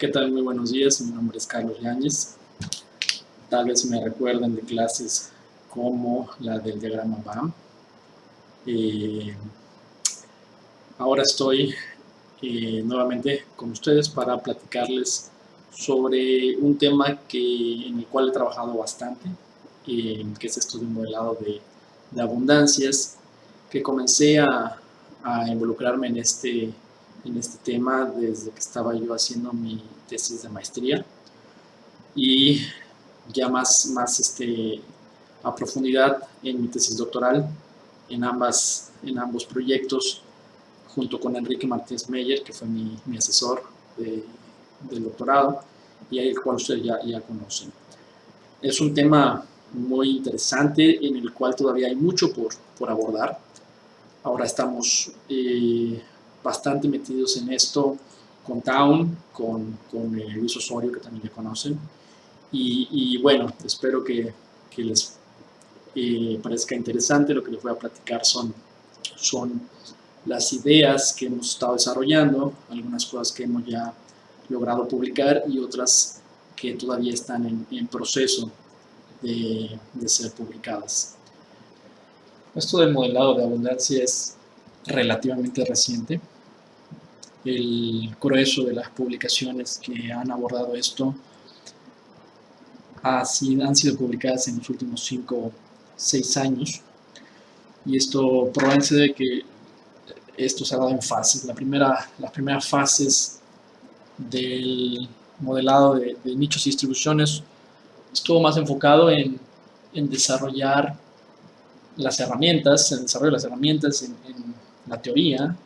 ¿Qué tal? Muy buenos días, mi nombre es Carlos Yáñez. Tal vez me recuerden de clases como la del diagrama BAM. Eh, ahora estoy eh, nuevamente con ustedes para platicarles sobre un tema que, en el cual he trabajado bastante, que es esto de un modelado de, de abundancias, que comencé a, a involucrarme en este en este tema desde que estaba yo haciendo mi tesis de maestría y ya más, más este, a profundidad en mi tesis doctoral en, ambas, en ambos proyectos junto con Enrique Martínez Meyer, que fue mi, mi asesor de, del doctorado y el cual ustedes ya, ya conocen. Es un tema muy interesante en el cual todavía hay mucho por, por abordar. Ahora estamos eh, bastante metidos en esto con Town, con, con eh, Luis Osorio, que también le conocen. Y, y bueno, espero que, que les eh, parezca interesante. Lo que les voy a platicar son, son las ideas que hemos estado desarrollando, algunas cosas que hemos ya logrado publicar y otras que todavía están en, en proceso de, de ser publicadas. Esto del modelado de abundancia es relativamente reciente. El grueso de las publicaciones que han abordado esto han sido publicadas en los últimos 5 o 6 años. Y esto probablemente de que esto se ha dado en fases. La primera, las primeras fases del modelado de, nichos y distribuciones estuvo más enfocado en, desarrollar las herramientas, el desarrollo de las herramientas en, en la teoría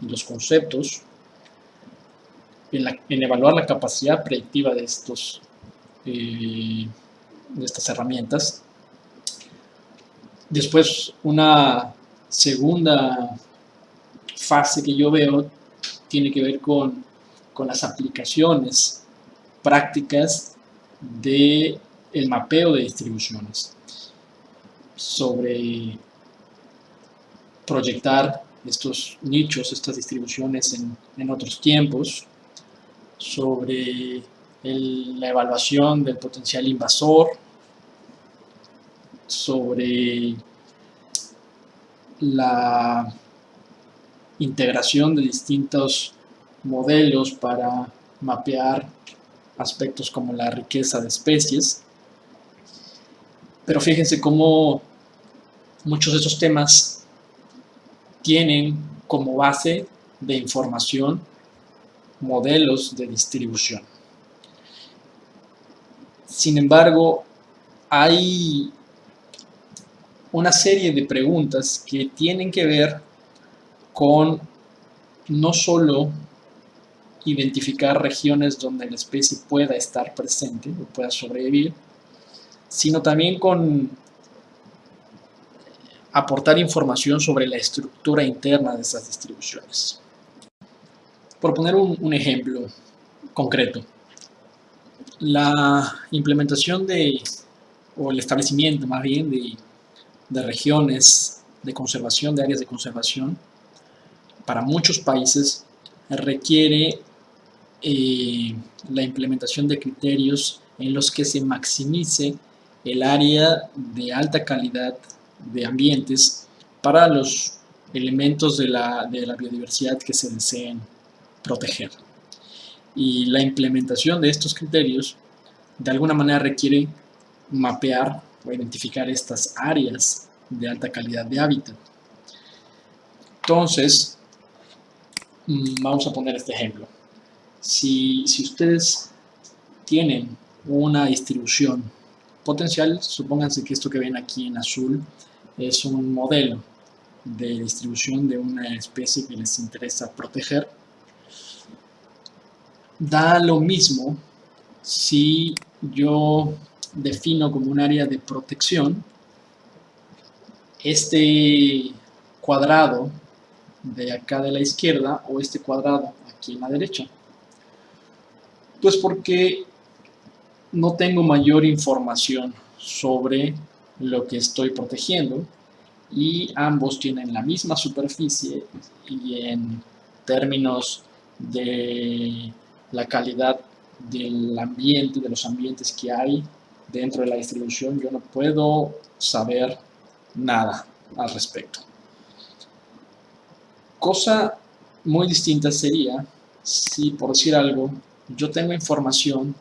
los conceptos, en, evaluar la capacidad predictiva de, estos, eh, de estas herramientas. Después, una segunda fase que yo veo tiene que ver con, con las aplicaciones prácticas de el mapeo de distribuciones sobre proyectar estos nichos, estas distribuciones en, en otros tiempos, sobre la evaluación del potencial invasor, sobre la integración de distintos modelos para mapear aspectos como la riqueza de especies. Pero fíjense cómo muchos de esos temas tienen como base de información modelos de distribución. Sin embargo, hay una serie de preguntas que tienen que ver con no solo identificar regiones donde la especie pueda estar presente o pueda sobrevivir, sino también con aportar información sobre la estructura interna de esas distribuciones. Por poner un, ejemplo concreto, la implementación de, o el establecimiento más bien de, de regiones de conservación, de áreas de conservación, para muchos países requiere eh, la implementación de criterios en los que se maximice el área de alta calidad de ambientes para los elementos de la, de la biodiversidad que se deseen proteger. Y la implementación de estos criterios de alguna manera requiere mapear o identificar estas áreas de alta calidad de hábitat. Entonces, mm, vamos a poner este ejemplo. Si, si ustedes tienen una distribución potencial, supónganse que esto que ven aquí en azul es un modelo de distribución de una especie que les interesa proteger. Da lo mismo si yo defino como un área de protección este cuadrado de acá de la izquierda o este cuadrado aquí en la derecha. Pues porque no tengo mayor información sobre lo que estoy protegiendo y ambos tienen la misma superficie y en términos de la calidad del ambiente, de los ambientes que hay dentro de la distribución, yo no puedo saber nada al respecto. Cosa muy distinta sería si, por decir algo, yo tengo información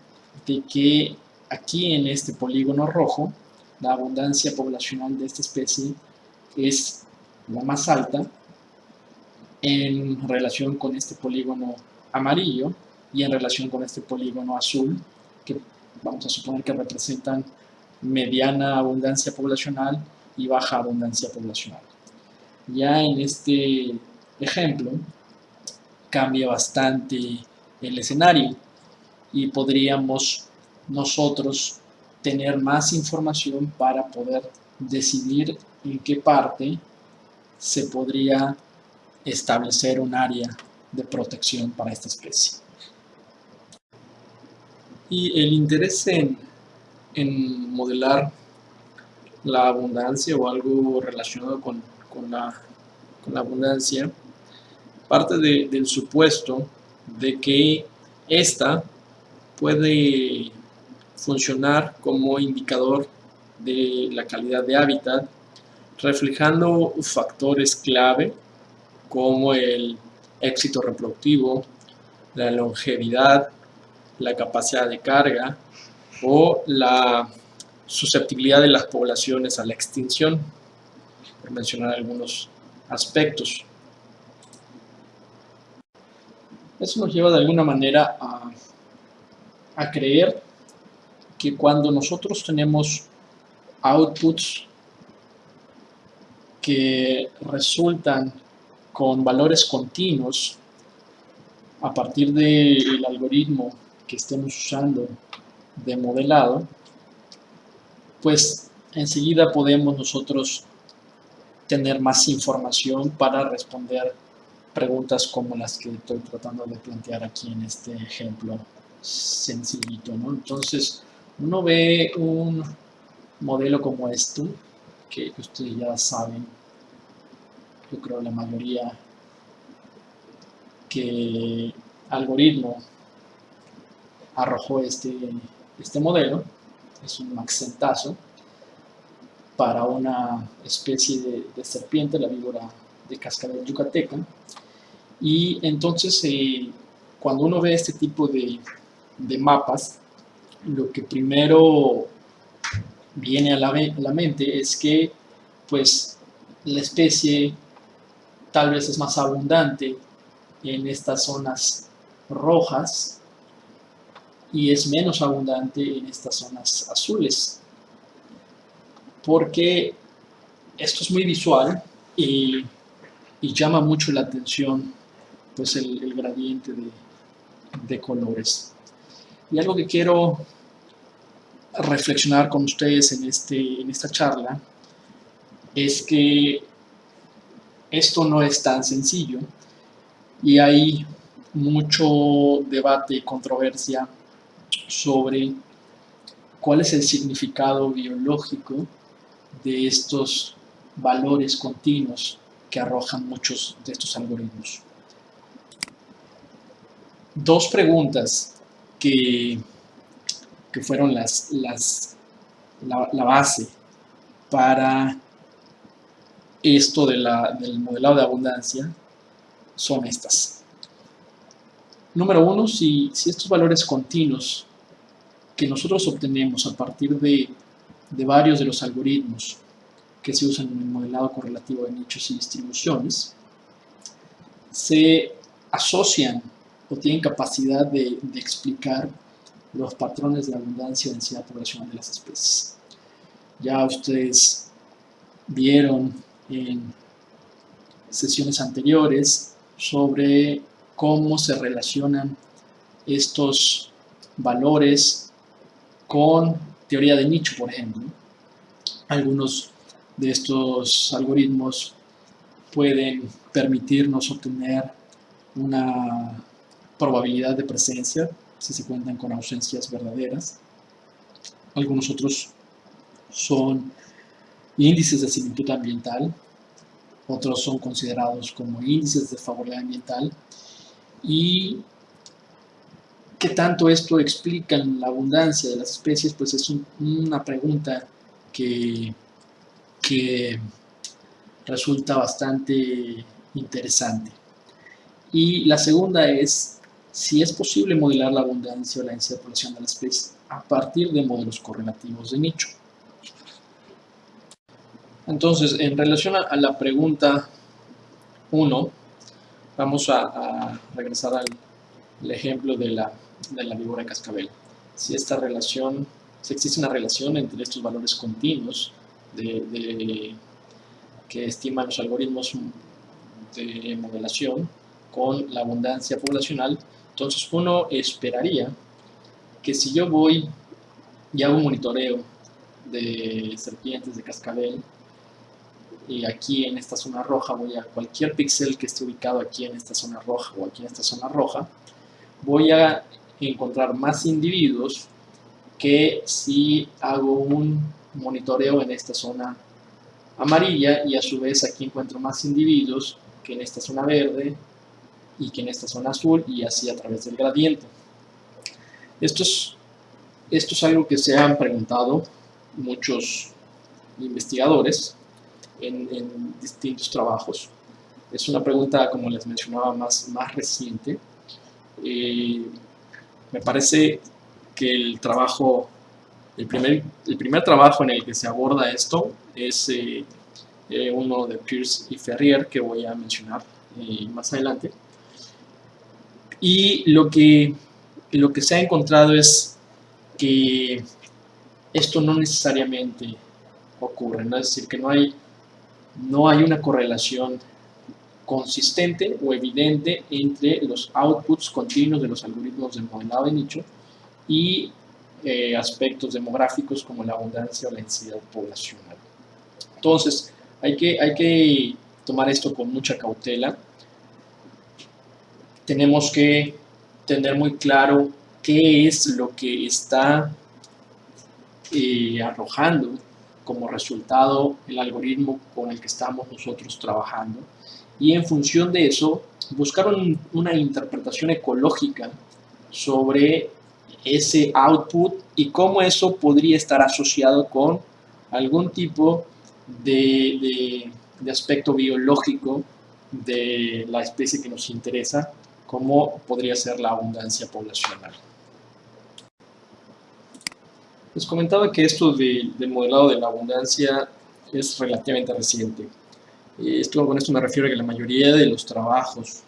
de que aquí en este polígono rojo, la abundancia poblacional de esta especie es la más alta en relación con este polígono amarillo y en relación con este polígono azul, que vamos a suponer que representan mediana abundancia poblacional y baja abundancia poblacional. Ya en este ejemplo cambia bastante el escenario y podríamos nosotros tener más información para poder decidir en qué parte se podría establecer un área de protección para esta especie. Y el interés en, modelar la abundancia o algo relacionado con, la, abundancia parte del supuesto de que esta puede funcionar como indicador de la calidad de hábitat, reflejando factores clave como el éxito reproductivo, la longevidad, la capacidad de carga o la susceptibilidad de las poblaciones a la extinción, mencionar algunos aspectos. Eso nos lleva de alguna manera a, a creer que cuando nosotros tenemos outputs que resultan con valores continuos a partir del algoritmo que estemos usando de modelado, pues enseguida podemos nosotros tener más información para responder preguntas como las que estoy tratando de plantear aquí en este ejemplo sencillito, ¿no? Entonces, uno ve un modelo como este, que ustedes ya saben, yo creo la mayoría, que algoritmo arrojó este, este modelo, es un maxentazo, para una especie de, serpiente, la víbora de cascabel yucateca, y entonces eh, cuando uno ve este tipo de, de mapas, lo que primero viene a la, mente es que pues la especie tal vez es más abundante en estas zonas rojas y es menos abundante en estas zonas azules. Porque esto es muy visual y, llama mucho la atención pues el, gradiente de colores y algo que quiero reflexionar con ustedes en, este, en esta charla es que esto no es tan sencillo y hay mucho debate y controversia sobre cuál es el significado biológico de estos valores continuos que arrojan muchos de estos algoritmos. Dos preguntas que, que fueron las, las, la, base para esto de la, del modelado de abundancia son estas. Número uno, si, si estos valores continuos que nosotros obtenemos a partir de, de varios de los algoritmos que se usan en el modelado correlativo de nichos y distribuciones, se asocian o tienen capacidad de, explicar los patrones de abundancia y densidad poblacional de las especies. Ya ustedes vieron en sesiones anteriores sobre cómo se relacionan estos valores con teoría de nicho, por ejemplo. Algunos de estos algoritmos pueden permitirnos obtener una probabilidad de presencia, si se cuentan con ausencias verdaderas. Algunos otros son índices de similitud ambiental, otros son considerados como índices de favorabilidad ambiental y ¿Qué tanto esto explica la abundancia de las especies? Pues es una pregunta que, que resulta bastante interesante. Y la segunda es si es posible modelar la abundancia o la población de las especies a partir de modelos correlativos de nicho. Entonces, en relación a, la pregunta 1, vamos a, regresar al ejemplo de la de la víbora de cascabel. Si esta relación, si existe una relación entre estos valores continuos de, que estiman los algoritmos de modelación con la abundancia poblacional, entonces uno esperaría que si yo voy y hago un monitoreo de serpientes de cascabel y aquí en esta zona roja voy a cualquier píxel que esté ubicado aquí en esta zona roja o aquí en esta zona roja, voy a encontrar más individuos que si hago un monitoreo en esta zona amarilla y a su vez aquí encuentro más individuos que en esta zona verde y que en esta zona azul y así a través del gradiente. Esto es, esto es algo que se han preguntado muchos investigadores en, distintos trabajos. Es una pregunta, como les mencionaba, más, más reciente. Eh, me parece que el trabajo, el primer, el primer trabajo en el que se aborda esto es eh, eh, uno de Pierce y Ferrier que voy a mencionar más adelante. Y lo que, lo que se ha encontrado es que esto no necesariamente ocurre, es decir, que no hay, no hay una correlación consistente o evidente entre los outputs continuos de los algoritmos de modelado de nicho y eh, aspectos demográficos como la abundancia o la densidad poblacional. Entonces, hay que, hay que tomar esto con mucha cautela. Tenemos que tener muy claro qué es lo que está eh, arrojando como resultado el algoritmo con el que estamos nosotros trabajando. Y en función de eso buscaron una interpretación ecológica sobre ese output y cómo eso podría estar asociado con algún tipo de, aspecto biológico de la especie que nos interesa, como podría ser la abundancia poblacional. Les comentaba que esto del modelado de la abundancia es relativamente reciente. Esto, con esto me refiero a que la mayoría de los trabajos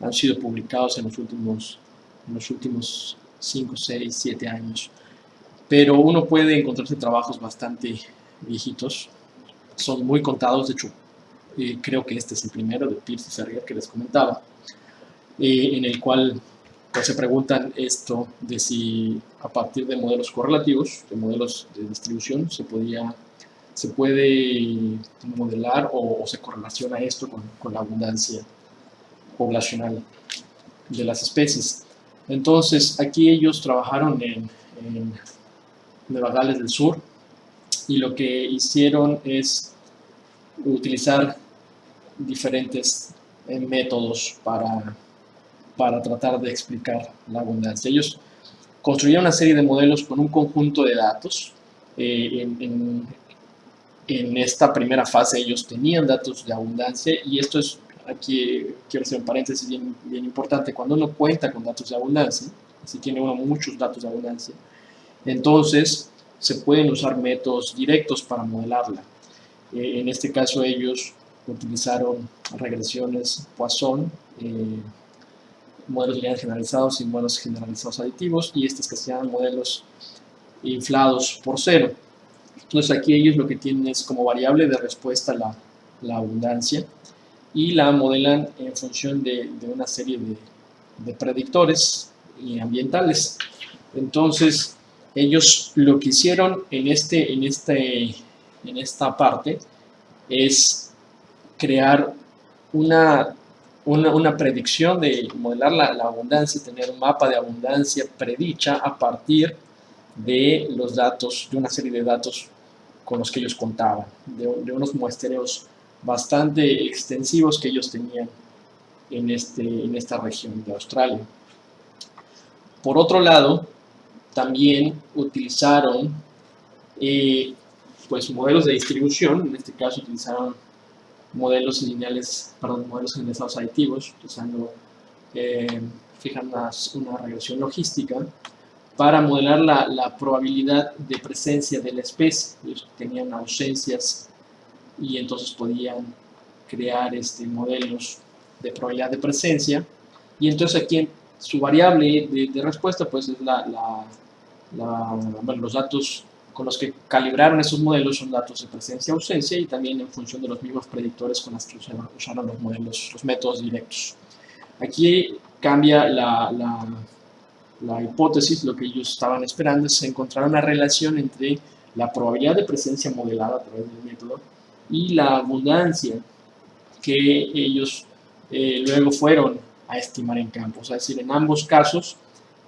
han sido publicados en los últimos, los últimos 5, 6, 7 años. Pero uno puede encontrarse trabajos bastante viejitos, son muy contados, de hecho, eh, creo que este es el primero de Pierce y Ferrier que les comentaba, eh, en el cual pues, se preguntan esto de si a partir de modelos correlativos, de modelos de distribución, se podía se puede modelar o, se correlaciona esto con, la abundancia poblacional de las especies. Entonces, aquí ellos trabajaron en, en Nueva Gales del Sur y lo que hicieron es utilizar diferentes eh, métodos para, para tratar de explicar la abundancia. Ellos construyeron una serie de modelos con un conjunto de datos eh, en, esta primera fase ellos tenían datos de abundancia y esto es, aquí quiero hacer un paréntesis bien, bien importante, cuando uno cuenta con datos de abundancia, si tiene uno muchos datos de abundancia, entonces se pueden usar métodos directos para modelarla. Eh, en este caso ellos utilizaron regresiones Poisson, eh, modelos lineales generalizados y modelos generalizados aditivos y estos que se llaman modelos inflados por cero. Entonces aquí ellos lo que tienen es como variable de respuesta la, la abundancia y la modelan en función de, una serie de, predictores y ambientales. Entonces ellos lo que hicieron en, este, en, este, en esta parte es crear una, una, predicción de modelar la, la, abundancia, tener un mapa de abundancia predicha a partir de los datos, de una serie de datos con los que ellos contaban, de, unos muestreos bastante extensivos que ellos tenían en, este, en esta región de Australia. Por otro lado, también utilizaron eh, pues modelos de distribución, en este caso utilizaron modelos lineales, perdón, modelos generalizados aditivos, utilizando, eh, una, regresión logística para modelar la, probabilidad de presencia de la especie. Ellos tenían ausencias y entonces podían crear este, modelos de probabilidad de presencia. Y entonces aquí su variable de, respuesta pues es la, los datos con los que calibraron esos modelos son datos de presencia-ausencia y también en función de los mismos predictores con los que usaron los modelos, los métodos directos. Aquí cambia la, la, hipótesis, lo que ellos estaban esperando es encontrar una relación entre la probabilidad de presencia modelada a través del método y la abundancia que ellos eh, luego fueron a estimar en campo. es decir, en ambos casos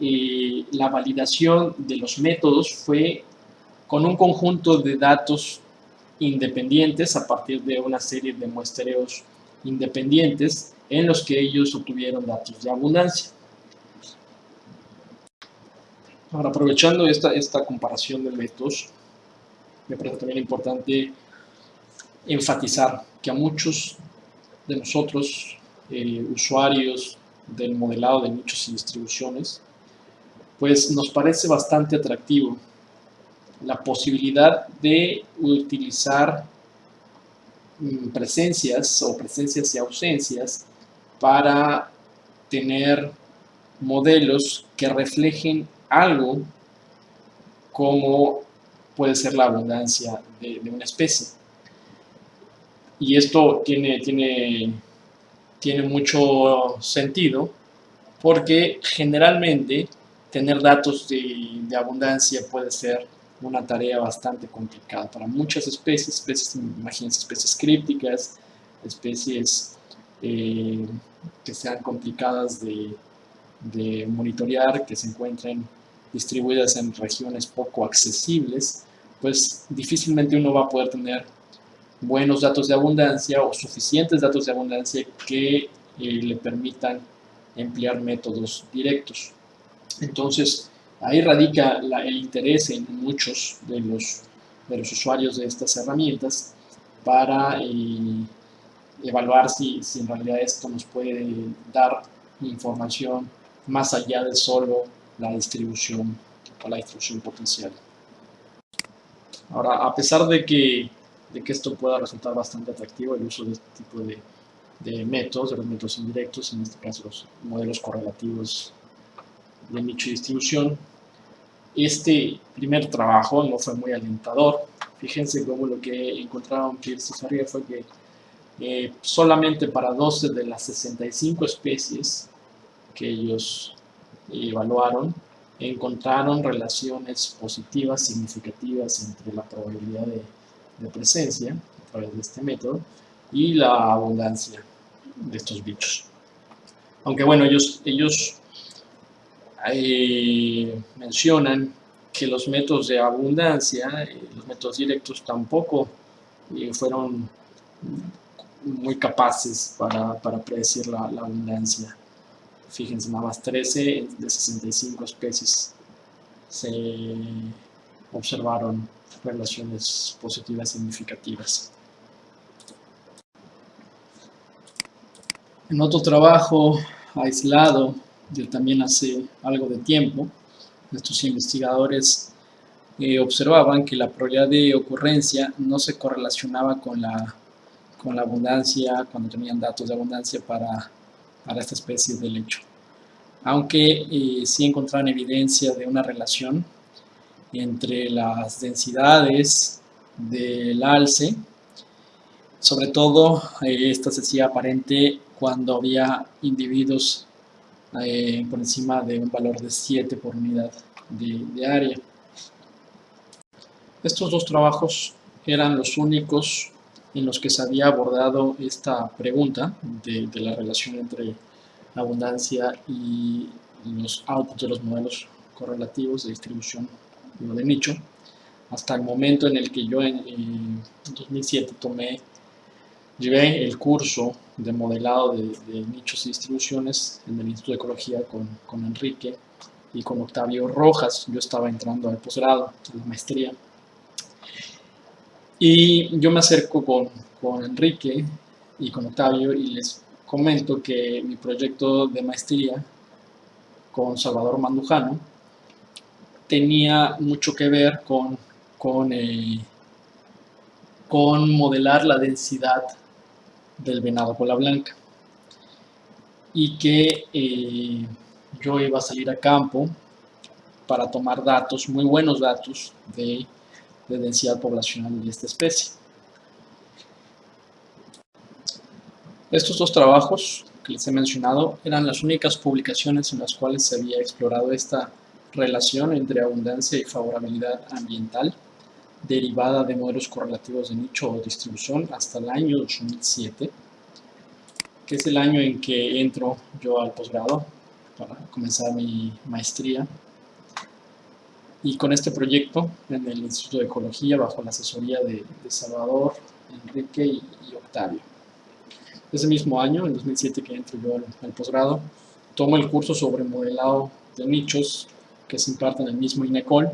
eh, la validación de los métodos fue con un conjunto de datos independientes a partir de una serie de muestreos independientes en los que ellos obtuvieron datos de abundancia. Ahora, aprovechando esta, esta comparación de métodos, me parece también importante enfatizar que a muchos de nosotros, eh, usuarios del modelado de nichos y distribuciones, pues nos parece bastante atractivo la posibilidad de utilizar mm, presencias o presencias y ausencias para tener modelos que reflejen algo como puede ser la abundancia de, una especie. Y esto tiene, tiene, tiene mucho sentido porque generalmente tener datos de, de abundancia puede ser una tarea bastante complicada para muchas especies, especies, imagínense, especies crípticas, especies eh, que sean complicadas de, de, monitorear, que se encuentren distribuidas en regiones poco accesibles, pues difícilmente uno va a poder tener buenos datos de abundancia o suficientes datos de abundancia que eh, le permitan emplear métodos directos. Entonces, Ahí radica el interés en muchos de los, de los usuarios de estas herramientas para eh, evaluar si, si, en realidad esto nos puede dar información más allá de solo la distribución o la distribución potencial. Ahora, a pesar de que, de que esto pueda resultar bastante atractivo, el uso de este tipo de, de métodos, de los métodos indirectos, en este caso los modelos correlativos de nicho distribución. Este primer trabajo no fue muy alentador. Fíjense cómo lo que encontraron Pierce y fue que eh, solamente para 12 de las 65 especies que ellos evaluaron, encontraron relaciones positivas significativas entre la probabilidad de, de presencia a través de este método y la abundancia de estos bichos. Aunque bueno, ellos, ellos mencionan que los métodos de abundancia, los métodos directos tampoco fueron muy capaces para, para predecir la, abundancia. Fíjense, nada más 13 de 65 especies se observaron relaciones positivas significativas. En otro trabajo aislado también hace algo de tiempo, estos investigadores eh, observaban que la probabilidad de ocurrencia no se correlacionaba con la, con la abundancia, cuando tenían datos de abundancia para, para esta especie de lecho. Aunque eh, sí encontraron evidencia de una relación entre las densidades del alce, sobre todo eh, esta se hacía aparente cuando había individuos eh, por encima de un valor de 7 por unidad de, área. Estos dos trabajos eran los únicos en los que se había abordado esta pregunta de, la relación entre abundancia y los outputs de los modelos correlativos de distribución de nicho hasta el momento en el que yo en, en 2007 tomé Llevé el curso de modelado de, nichos y distribuciones en el Instituto de Ecología con, con, Enrique y con Octavio Rojas. Yo estaba entrando al posgrado, a la maestría. Y yo me acerco con, con Enrique y con Octavio y les comento que mi proyecto de maestría con Salvador Mandujano tenía mucho que ver con, con, eh, con modelar la densidad del venado cola blanca y que eh, yo iba a salir a campo para tomar datos, muy buenos datos de, de densidad poblacional de esta especie. Estos dos trabajos que les he mencionado eran las únicas publicaciones en las cuales se había explorado esta relación entre abundancia y favorabilidad ambiental derivada de modelos correlativos de nicho o distribución hasta el año 2007, que es el año en que entro yo al posgrado para comenzar mi maestría. Y con este proyecto en el Instituto de Ecología, bajo la asesoría de, Salvador, Enrique y, Octavio. Ese mismo año, en 2007 que entro yo al, al posgrado, tomo el curso sobre modelado de nichos que se imparte en el mismo INECOL,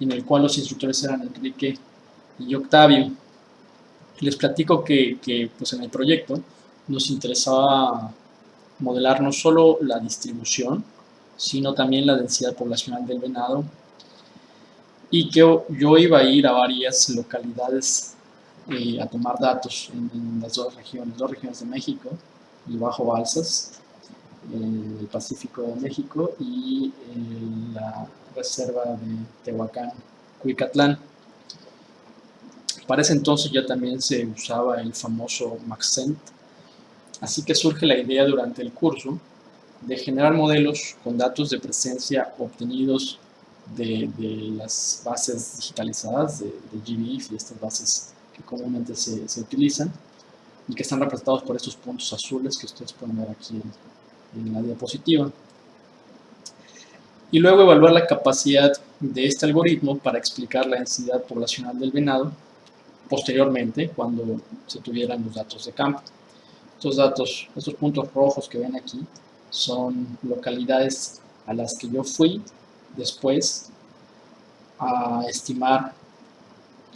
en el cual los instructores eran Enrique y Octavio. Les platico que, que pues en el proyecto nos interesaba modelar no solo la distribución, sino también la densidad poblacional del venado y que yo iba a ir a varias localidades eh, a tomar datos en, las dos regiones, dos regiones de México, el Bajo Balsas, el Pacífico de México y la reserva de Tehuacán, Cuicatlán. Para ese entonces ya también se usaba el famoso Maxent, así que surge la idea durante el curso de generar modelos con datos de presencia obtenidos de, las bases digitalizadas de, de GBIF y estas bases que comúnmente se, se, utilizan y que están representados por estos puntos azules que ustedes pueden ver aquí en la diapositiva. Y luego evaluar la capacidad de este algoritmo para explicar la densidad poblacional del venado posteriormente cuando se tuvieran los datos de campo. Estos datos, estos puntos rojos que ven aquí, son localidades a las que yo fui después a estimar,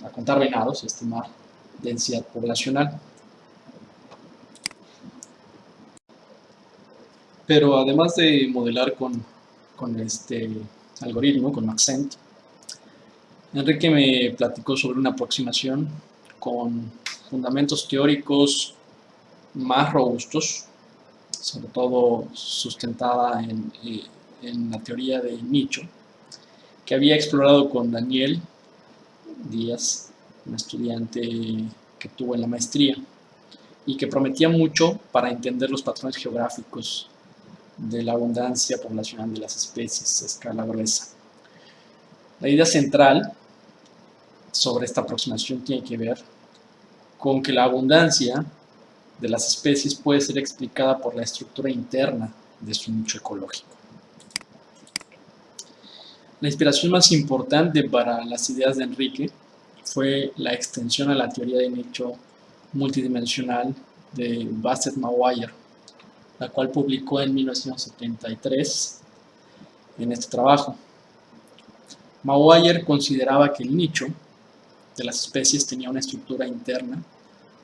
a contar venados, a estimar densidad poblacional. Pero además de modelar con, con este algoritmo, con Maxent, Enrique me platicó sobre una aproximación con fundamentos teóricos más robustos, sobre todo sustentada en, eh, en la teoría de nicho, que había explorado con Daniel Díaz, un estudiante que tuvo en la maestría, y que prometía mucho para entender los patrones geográficos de la abundancia poblacional de las especies a escala gruesa. La idea central sobre esta aproximación tiene que ver con que la abundancia de las especies puede ser explicada por la estructura interna de su nicho ecológico. La inspiración más importante para las ideas de Enrique fue la extensión a la teoría de nicho multidimensional de Bassett-Maguire, la cual publicó en 1973 en este trabajo. Maguire consideraba que el nicho de las especies tenía una estructura interna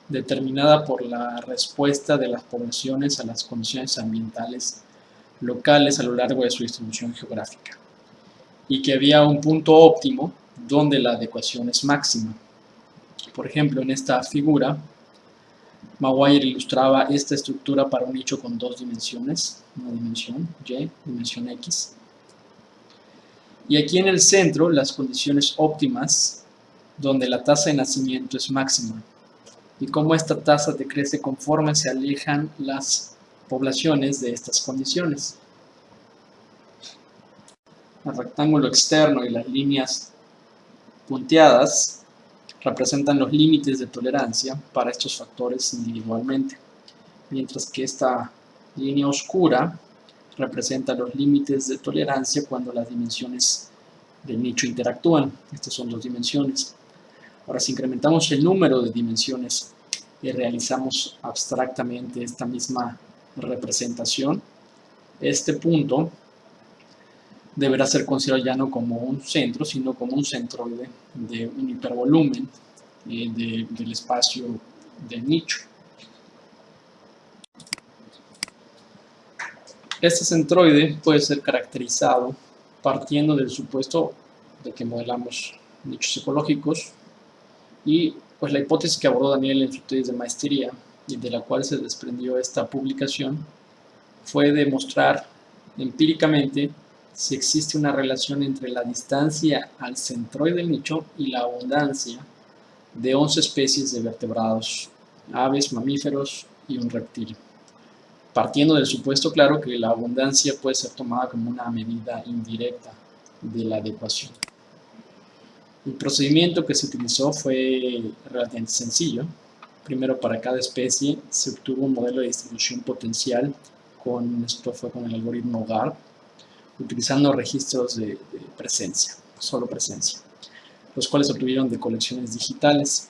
determinada por la respuesta de las poblaciones a las condiciones ambientales locales a lo largo de su distribución geográfica y que había un punto óptimo donde la adecuación es máxima. Por ejemplo, en esta figura Maguire ilustraba esta estructura para un nicho con dos dimensiones, una dimensión Y, dimensión X. Y aquí en el centro, las condiciones óptimas, donde la tasa de nacimiento es máxima, y cómo esta tasa decrece conforme se alejan las poblaciones de estas condiciones. El rectángulo externo y las líneas punteadas representan los límites de tolerancia para estos factores individualmente, mientras que esta línea oscura representa los límites de tolerancia cuando las dimensiones del nicho interactúan. Estas son dos dimensiones. Ahora, si incrementamos el número de dimensiones y realizamos abstractamente esta misma representación, este punto deberá ser considerado ya no como un centro, sino como un centroide de un hipervolumen eh, del espacio del nicho. Este centroide puede ser caracterizado partiendo del supuesto de que modelamos nichos ecológicos y pues la hipótesis que abordó Daniel en su tesis de maestría y de la cual se desprendió esta publicación fue demostrar empíricamente si existe una relación entre la distancia al centroide del nicho y la abundancia de 11 especies de vertebrados, aves, mamíferos y un reptil partiendo del supuesto claro que la abundancia puede ser tomada como una medida indirecta de la adecuación. El procedimiento que se utilizó fue relativamente sencillo. Primero, para cada especie se obtuvo un modelo de distribución potencial, con, esto fue con el algoritmo GARP, utilizando registros de, presencia, solo presencia, los cuales obtuvieron de colecciones digitales.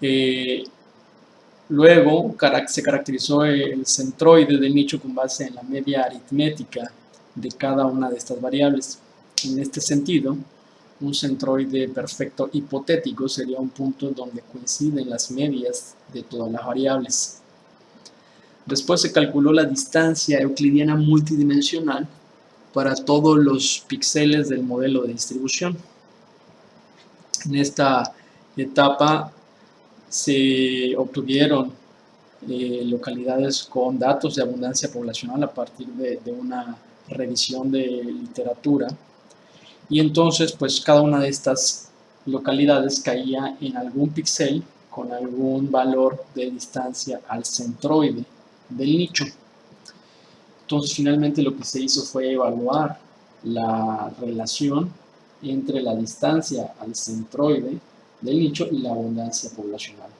Eh, Luego se caracterizó el centroide del nicho con base en la media aritmética de cada una de estas variables. En este sentido, un centroide perfecto hipotético sería un punto donde coinciden las medias de todas las variables. Después se calculó la distancia euclidiana multidimensional para todos los píxeles del modelo de distribución. En esta etapa se obtuvieron eh, localidades con datos de abundancia poblacional a partir de, una revisión de literatura y entonces pues cada una de estas localidades caía en algún píxel con algún valor de distancia al centroide del nicho. Entonces finalmente lo que se hizo fue evaluar la relación entre la distancia al centroide del nicho y la abundancia poblacional.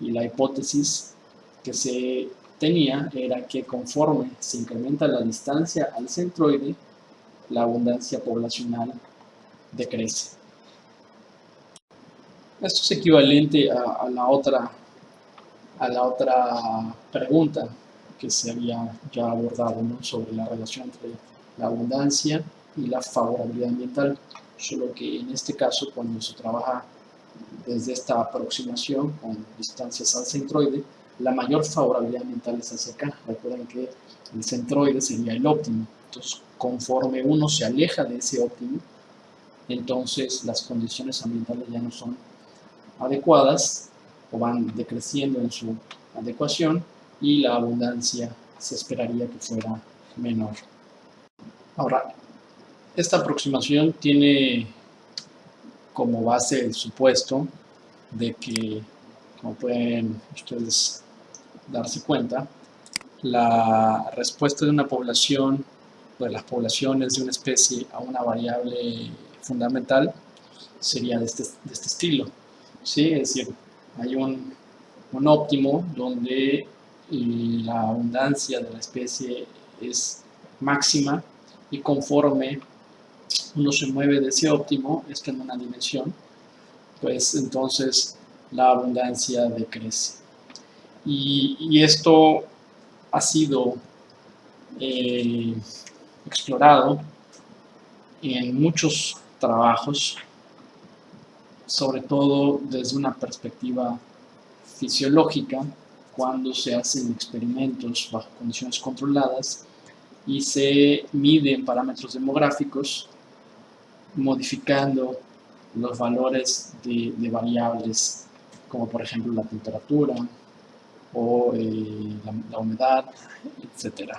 Y la hipótesis que se tenía era que conforme se incrementa la distancia al centroide, la abundancia poblacional decrece. Esto es equivalente a, la otra a la otra pregunta que se había ya abordado sobre la relación entre la abundancia y la favorabilidad ambiental, solo que en este caso cuando se trabaja desde esta aproximación con distancias al centroide, la mayor favorabilidad ambiental es hacia acá. Recuerden que el centroide sería el óptimo. Entonces, conforme uno se aleja de ese óptimo, entonces las condiciones ambientales ya no son adecuadas o van decreciendo en su adecuación y la abundancia se esperaría que fuera menor. Ahora, esta aproximación tiene como base el supuesto de que, como pueden ustedes darse cuenta, la respuesta de una población, de las poblaciones de una especie a una variable fundamental sería de este, de este estilo. ¿sí? Es decir, hay un, un óptimo donde la abundancia de la especie es máxima y conforme uno se mueve de ese óptimo, esto en una dimensión, pues entonces la abundancia decrece. Y, esto ha sido eh, explorado en muchos trabajos, sobre todo desde una perspectiva fisiológica, cuando se hacen experimentos bajo condiciones controladas y se miden parámetros demográficos modificando los valores de, variables como por ejemplo la temperatura o eh, la, humedad, etc.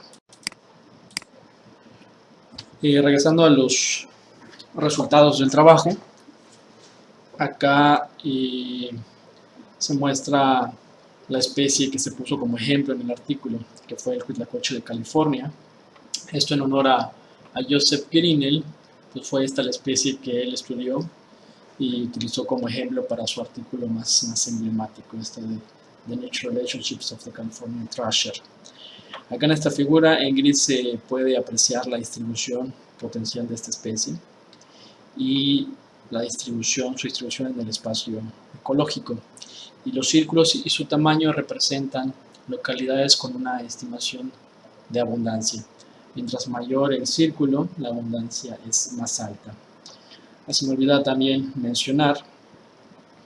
Y regresando a los resultados del trabajo, acá se muestra la especie que se puso como ejemplo en el artículo, que fue el huitlacoche de California. Esto en honor a, Joseph Grinnell, pues fue esta la especie que él estudió y utilizó como ejemplo para su artículo más, emblemático, este de The Natural Relationships of the Californian Thrasher. Acá en esta figura en gris se puede apreciar la distribución potencial de esta especie y la distribución, su distribución en el espacio ecológico. Y los círculos y su tamaño representan localidades con una estimación de abundancia. Mientras mayor el círculo, la abundancia es más alta. Se me olvida también mencionar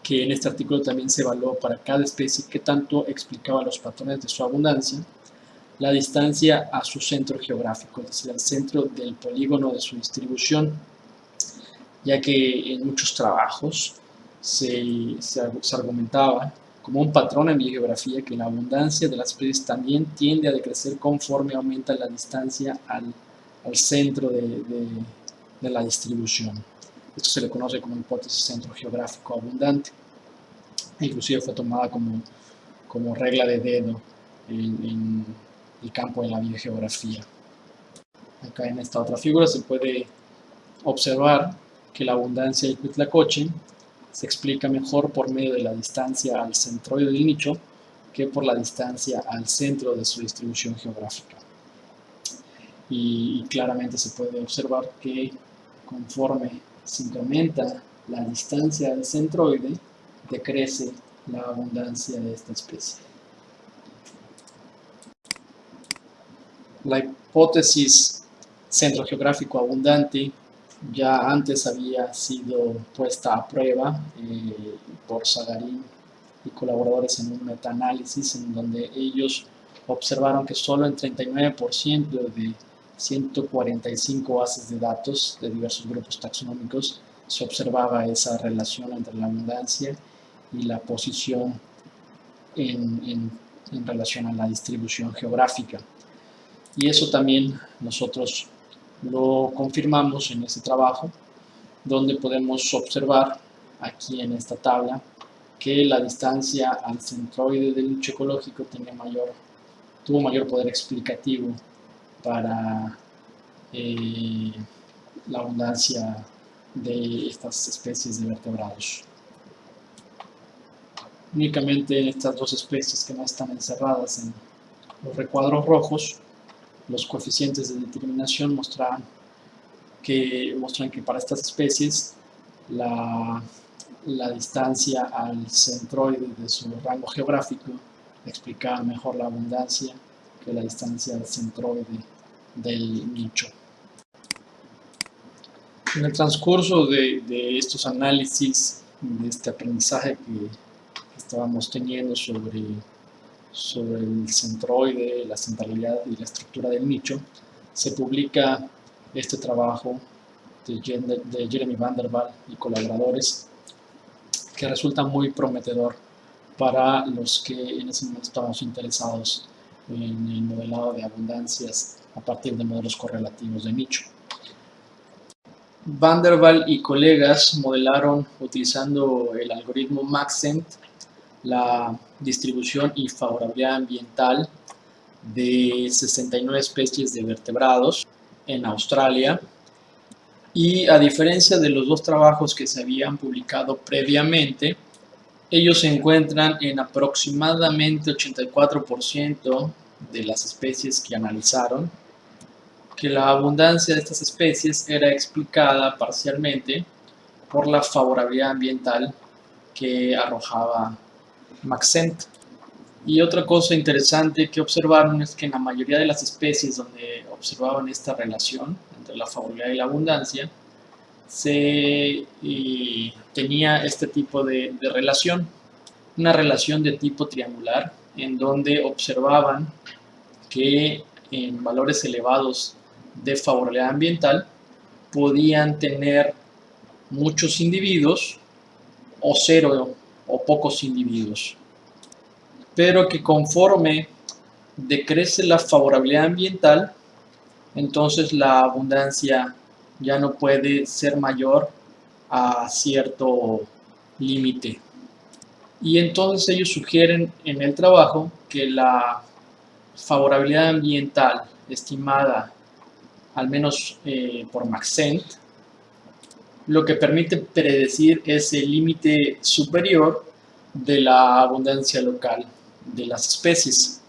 que en este artículo también se evaluó para cada especie que tanto explicaba los patrones de su abundancia, la distancia a su centro geográfico, es decir, al centro del polígono de su distribución, ya que en muchos trabajos se, se, argumentaba como un patrón en biogeografía que la abundancia de las especies también tiende a decrecer conforme aumenta la distancia al, al centro de, de, la distribución. Esto se le conoce como hipótesis centro geográfico abundante. Inclusive fue tomada como, como regla de dedo en, en el campo de la biogeografía. Acá en esta otra figura se puede observar que la abundancia del Huitlacoche se explica mejor por medio de la distancia al centroide del nicho que por la distancia al centro de su distribución geográfica. Y, y claramente se puede observar que conforme se incrementa la distancia del centroide, decrece la abundancia de esta especie. La hipótesis centro geográfico abundante ya antes había sido puesta a prueba eh, por Sagarín y colaboradores en un metaanálisis en donde ellos observaron que solo en 39% de 145 bases de datos de diversos grupos taxonómicos se observaba esa relación entre la abundancia y la posición en, en, en, relación a la distribución geográfica. Y eso también nosotros lo confirmamos en este trabajo, donde podemos observar aquí en esta tabla que la distancia al centroide del nicho ecológico mayor, tuvo mayor poder explicativo para eh, la abundancia de estas especies de vertebrados. Únicamente en estas dos especies que no están encerradas en los recuadros rojos, los coeficientes de determinación muestran que, muestran que para estas especies la, la distancia al centroide de su rango geográfico explicaba mejor la abundancia que la distancia al centroide del nicho. En el transcurso de, de estos análisis, de este aprendizaje que estábamos teniendo sobre, sobre el centroide, la centralidad y la estructura del nicho, se publica este trabajo de, Jeremy Van der Waal y colaboradores que resulta muy prometedor para los que en ese momento estábamos interesados en el modelado de abundancias a partir de modelos correlativos de nicho. Van der Waal y colegas modelaron utilizando el algoritmo Maxent la distribución favorabilidad ambiental de 69 especies de vertebrados en Australia. Y a diferencia de los dos trabajos que se habían publicado previamente, ellos se encuentran en aproximadamente 84% de las especies que analizaron, que la abundancia de estas especies era explicada parcialmente por la favorabilidad ambiental que arrojaba Maxent. Y otra cosa interesante que observaron es que en la mayoría de las especies donde observaban esta relación entre la favorabilidad y la abundancia, se tenía este tipo de, de relación, una relación de tipo triangular, en donde observaban que en valores elevados de favorabilidad ambiental podían tener muchos individuos o cero o pocos individuos, pero que conforme decrece la favorabilidad ambiental, entonces la abundancia ya no puede ser mayor a cierto límite. Y entonces ellos sugieren en el trabajo que la favorabilidad ambiental estimada al menos eh, por Maxent lo que permite predecir es el límite superior de la abundancia local de las especies,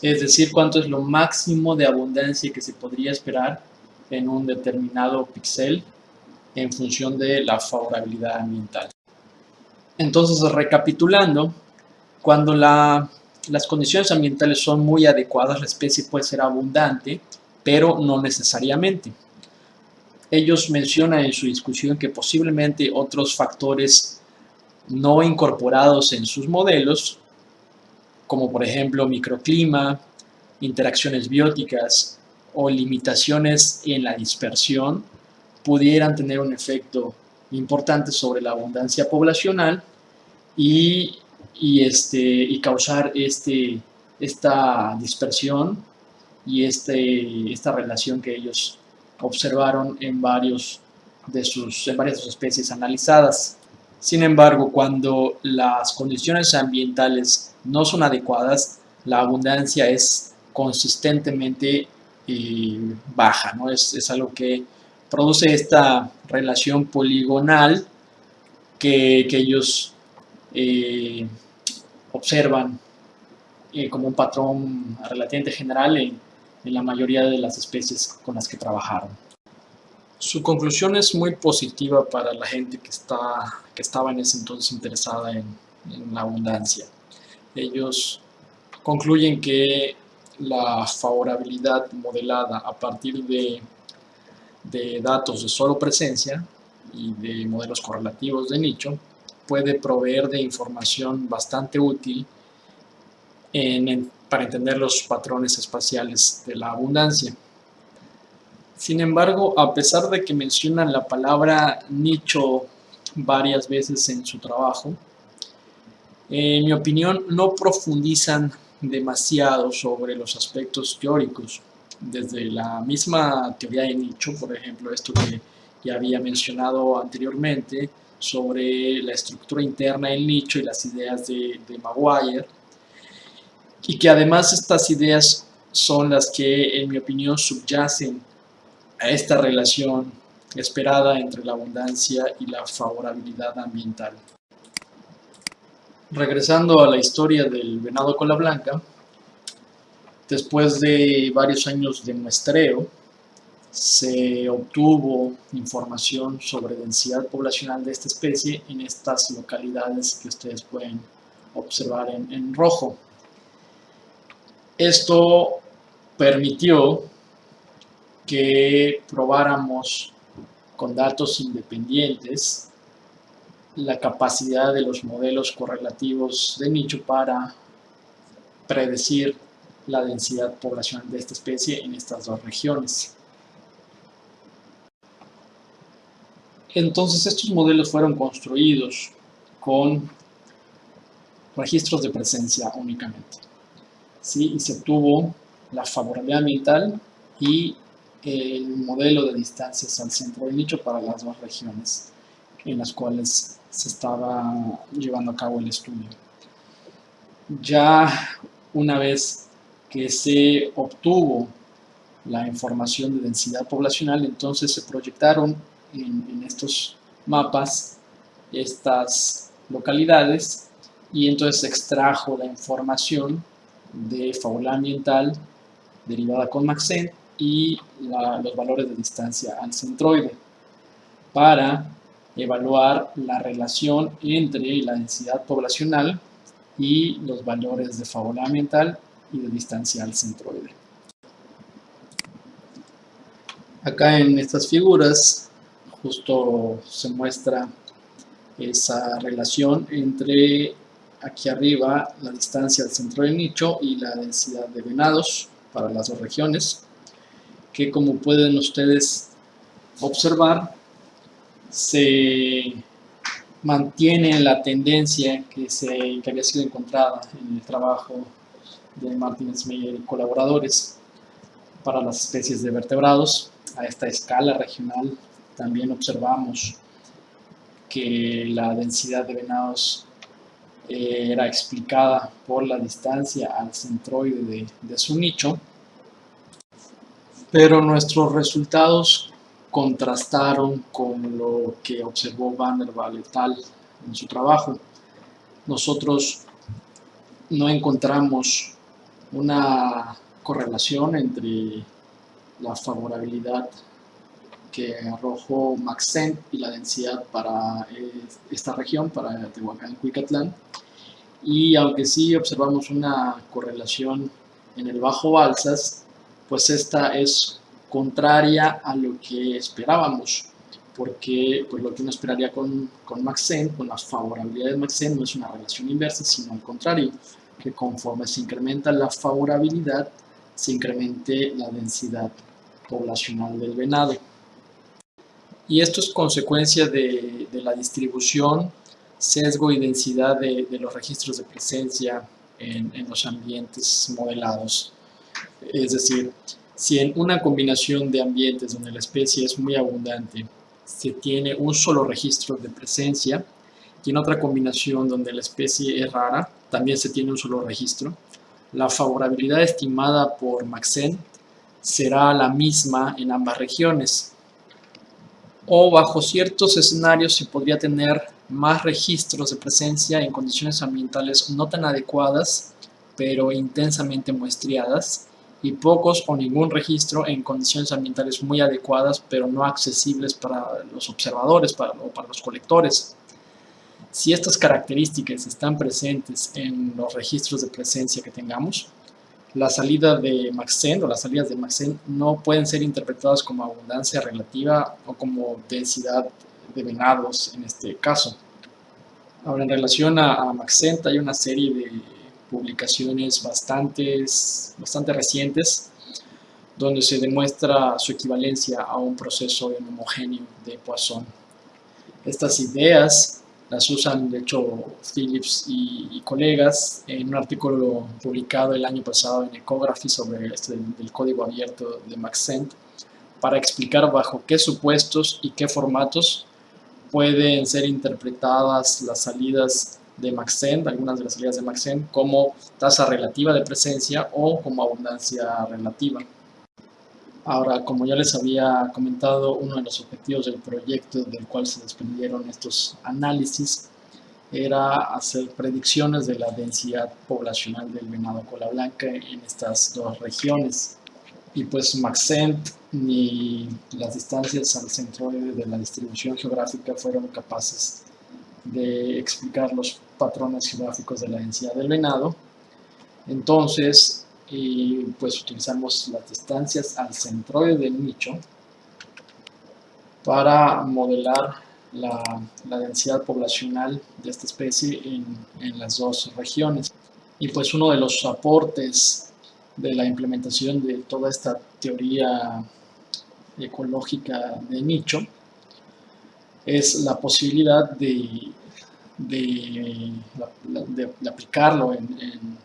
es decir, cuánto es lo máximo de abundancia que se podría esperar en un determinado píxel en función de la favorabilidad ambiental. Entonces, recapitulando, cuando la, las condiciones ambientales son muy adecuadas, la especie puede ser abundante pero no necesariamente. Ellos mencionan en su discusión que posiblemente otros factores no incorporados en sus modelos, como por ejemplo microclima, interacciones bióticas o limitaciones en la dispersión, pudieran tener un efecto importante sobre la abundancia poblacional y, este, y causar este, esta dispersión y este, esta relación que ellos observaron en, varios de sus, en varias de sus especies analizadas. Sin embargo, cuando las condiciones ambientales no son adecuadas, la abundancia es consistentemente eh, baja, ¿no? Es, es, algo que produce esta relación poligonal que, que ellos eh, observan eh, como un patrón relativamente general en, en la mayoría de las especies con las que trabajaron. Su conclusión es muy positiva para la gente que, está, que estaba en ese entonces interesada en, en la abundancia. Ellos concluyen que la favorabilidad modelada a partir de, de datos de solo presencia y de modelos correlativos de nicho puede proveer de información bastante útil en, para entender los patrones espaciales de la abundancia. Sin embargo, a pesar de que mencionan la palabra nicho varias veces en su trabajo, en mi opinión no profundizan demasiado sobre los aspectos teóricos. Desde la misma teoría de nicho, por ejemplo, esto que ya había mencionado anteriormente, sobre la estructura interna del nicho y las ideas de, Maguire, y que además estas ideas son las que, en mi opinión, subyacen a esta relación esperada entre la abundancia y la favorabilidad ambiental. Regresando a la historia del venado cola blanca, después de varios años de muestreo, se obtuvo información sobre densidad poblacional de esta especie en estas localidades que ustedes pueden observar en, en rojo. Esto permitió que probáramos con datos independientes la capacidad de los modelos correlativos de nicho para predecir la densidad poblacional de esta especie en estas dos regiones. Entonces estos modelos fueron construidos con registros de presencia únicamente. ¿Sí? Y se obtuvo la favorabilidad ambiental y el modelo de distancias al centro del nicho para las dos regiones en las cuales se estaba llevando a cabo el estudio. Ya una vez que se obtuvo la información de densidad poblacional, entonces se proyectaron en, en estos mapas estas localidades y entonces se extrajo la información de fábula ambiental derivada con Maxent y los valores de distancia al centroide para evaluar la relación entre la densidad poblacional y los valores de fábula ambiental y de distancia al centroide. Acá en estas figuras justo se muestra esa relación entre aquí arriba la distancia al centro del nicho y la densidad de venados para las dos regiones que como pueden ustedes observar se mantiene la tendencia que, se, que había sido encontrada en el trabajo de Martínez Meyer y colaboradores para las especies de vertebrados. A esta escala regional también observamos que la densidad de venados eh, era explicada por la distancia al centroide de, su nicho pero nuestros resultados contrastaron con lo que observó Van der Waal en su trabajo. Nosotros no encontramos una correlación entre la favorabilidad que arrojó Maxent y la densidad para eh, esta región, para Tehuacán Cuicatlán. Y aunque sí observamos una correlación en el Bajo Balsas, pues esta es contraria a lo que esperábamos, porque pues, lo que uno esperaría con, con Maxent, con las favorabilidades de Maxent, no es una relación inversa, sino al contrario, que conforme se incrementa la favorabilidad, se incremente la densidad poblacional del venado. Y esto es consecuencia de, la distribución, sesgo y densidad de, los registros de presencia en, en, los ambientes modelados. Es decir, si en una combinación de ambientes donde la especie es muy abundante se tiene un solo registro de presencia y en otra combinación donde la especie es rara también se tiene un solo registro, la favorabilidad estimada por Maxent será la misma en ambas regiones. O bajo ciertos escenarios se podría tener más registros de presencia en condiciones ambientales no tan adecuadas, pero intensamente muestreadas, y pocos o ningún registro en condiciones ambientales muy adecuadas, pero no accesibles para los observadores o para los colectores. Si estas características están presentes en los registros de presencia que tengamos, la salida de Maxent o las salidas de Maxent no pueden ser interpretadas como abundancia relativa o como densidad de venados en este caso. Ahora, en relación a, Maxent hay una serie de publicaciones bastantes, bastante recientes donde se demuestra su equivalencia a un proceso homogéneo de Poisson. Estas ideas las usan, de hecho, Phillips y, y, colegas en un artículo publicado el año pasado en Ecography sobre este código abierto de Maxent para explicar bajo qué supuestos y qué formatos pueden ser interpretadas las salidas de Maxent, algunas de las salidas de Maxent, como tasa relativa de presencia o como abundancia relativa. Ahora, como ya les había comentado, uno de los objetivos del proyecto del cual se desprendieron estos análisis era hacer predicciones de la densidad poblacional del venado cola blanca en estas dos regiones. Y pues Maxent ni las distancias al centroide de la distribución geográfica fueron capaces de explicar los patrones geográficos de la densidad del venado. Entonces, y pues utilizamos las distancias al centroide del nicho para modelar la, la densidad poblacional de esta especie en, en, las dos regiones. Y pues uno de los aportes de la implementación de toda esta teoría ecológica de nicho es la posibilidad de, de, aplicarlo en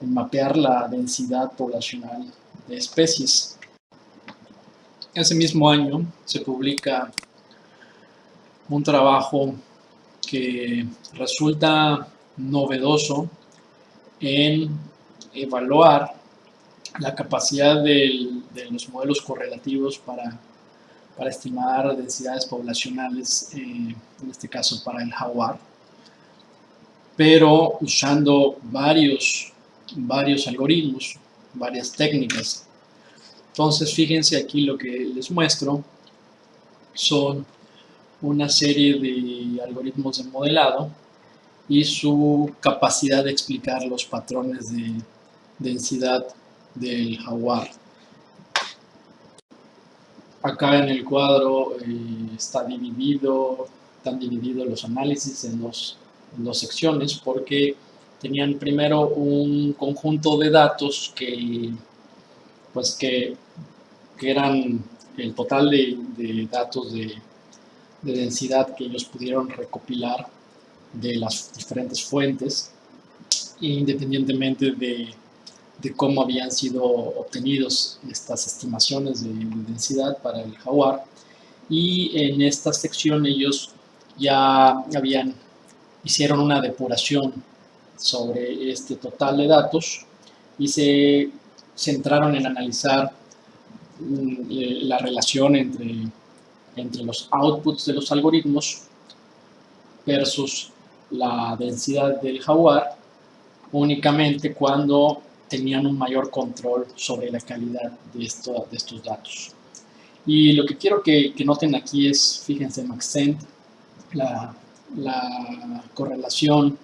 en mapear la densidad poblacional de especies. Ese mismo año se publica un trabajo que resulta novedoso en evaluar la capacidad de los modelos correlativos para, para estimar densidades poblacionales, eh, en este caso para el jaguar, pero usando varios varios algoritmos, varias técnicas. Entonces, fíjense aquí lo que les muestro son una serie de algoritmos de modelado y su capacidad de explicar los patrones de densidad del jaguar. Acá en el cuadro eh, está dividido, están divididos los análisis en en dos secciones porque tenían primero un conjunto de datos que, pues que, eran el total de, datos de, de, densidad que ellos pudieron recopilar de las diferentes fuentes, independientemente de, cómo habían sido obtenidos estas estimaciones de, de densidad para el jaguar. Y en esta sección ellos ya habían, hicieron una depuración sobre este total de datos y se centraron en analizar mm, eh, la relación entre, entre los outputs de los algoritmos versus la densidad del jaguar únicamente cuando tenían un mayor control sobre la calidad de, esto, de estos datos. Y lo que quiero que, que noten aquí es, fíjense, Maxent, la, la correlación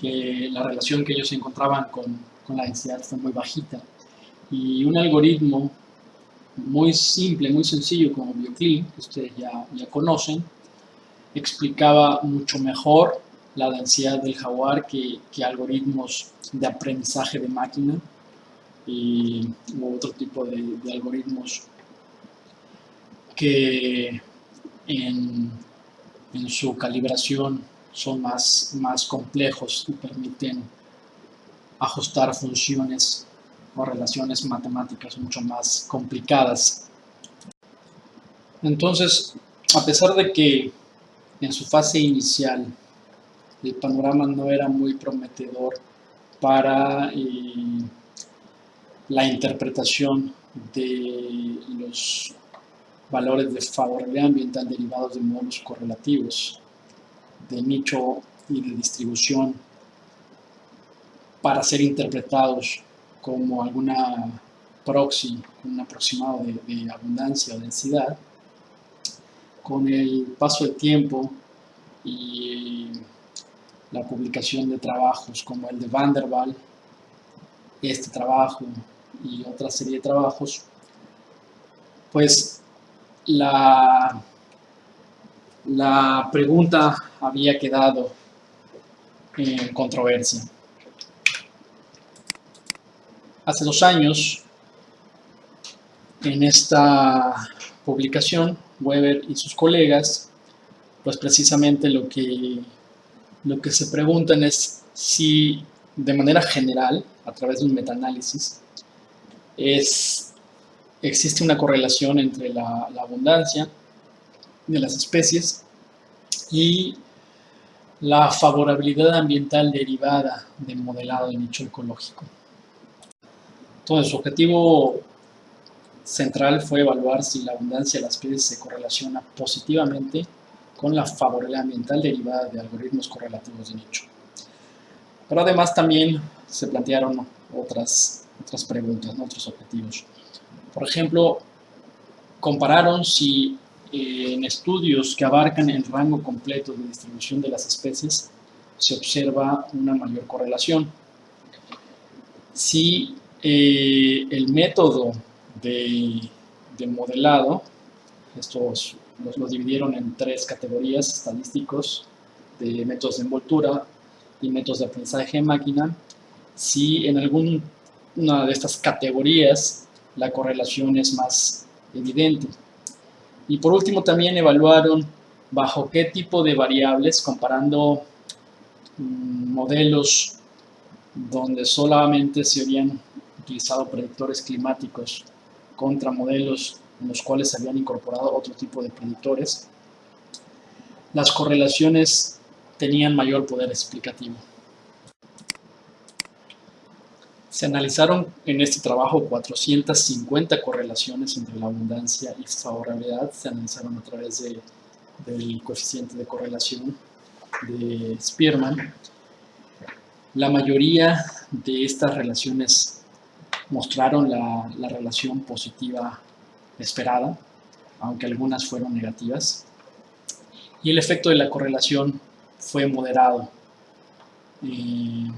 que la relación que ellos encontraban con, con la densidad fue muy bajita. Y un algoritmo muy simple, muy sencillo como BioClean, que ustedes ya, ya conocen, explicaba mucho mejor la densidad del jaguar que, algoritmos de aprendizaje de máquina y u otro tipo de, algoritmos que en, su calibración son más, más complejos y permiten ajustar funciones o relaciones matemáticas mucho más complicadas. Entonces, a pesar de que en su fase inicial el panorama no era muy prometedor para eh, la interpretación de los valores de favorabilidad ambiental derivados de modelos correlativos de nicho y de distribución para ser interpretados como alguna proxy, un aproximado de, abundancia o densidad, con el paso del tiempo y la publicación de trabajos como el de Van der Waal, este trabajo y otra serie de trabajos, pues la, la pregunta había quedado en controversia. Hace dos años, en esta publicación, Weber y sus colegas, pues precisamente lo que lo que se preguntan es si de manera general, a través de un metaanálisis, es, existe una correlación entre la, abundancia de las especies y la favorabilidad ambiental derivada del modelado de nicho ecológico. Entonces, su objetivo central fue evaluar si la abundancia de las especies se correlaciona positivamente con la favorabilidad ambiental derivada de algoritmos correlativos de nicho. Pero además también se plantearon otras, otras preguntas, otros objetivos. Por ejemplo, compararon si eh, en estudios que abarcan el rango completo de distribución de las especies se observa una mayor correlación. Si eh, el método de, de modelado, estos los, dividieron en tres categorías estadísticos de métodos de envoltura y métodos de aprendizaje de máquina. Si en alguna de estas categorías la correlación es más evidente. Y por último también evaluaron bajo qué tipo de variables, comparando mm, modelos donde solamente se habían utilizado predictores climáticos contra modelos en los cuales se habían incorporado otro tipo de predictores, las correlaciones tenían mayor poder explicativo. Se analizaron en este trabajo 450 correlaciones entre la abundancia y favorabilidad, se analizaron a través del coeficiente de correlación de Spearman. La mayoría de estas relaciones mostraron la, la relación positiva esperada, aunque algunas fueron negativas. Y el efecto de la correlación fue moderado. en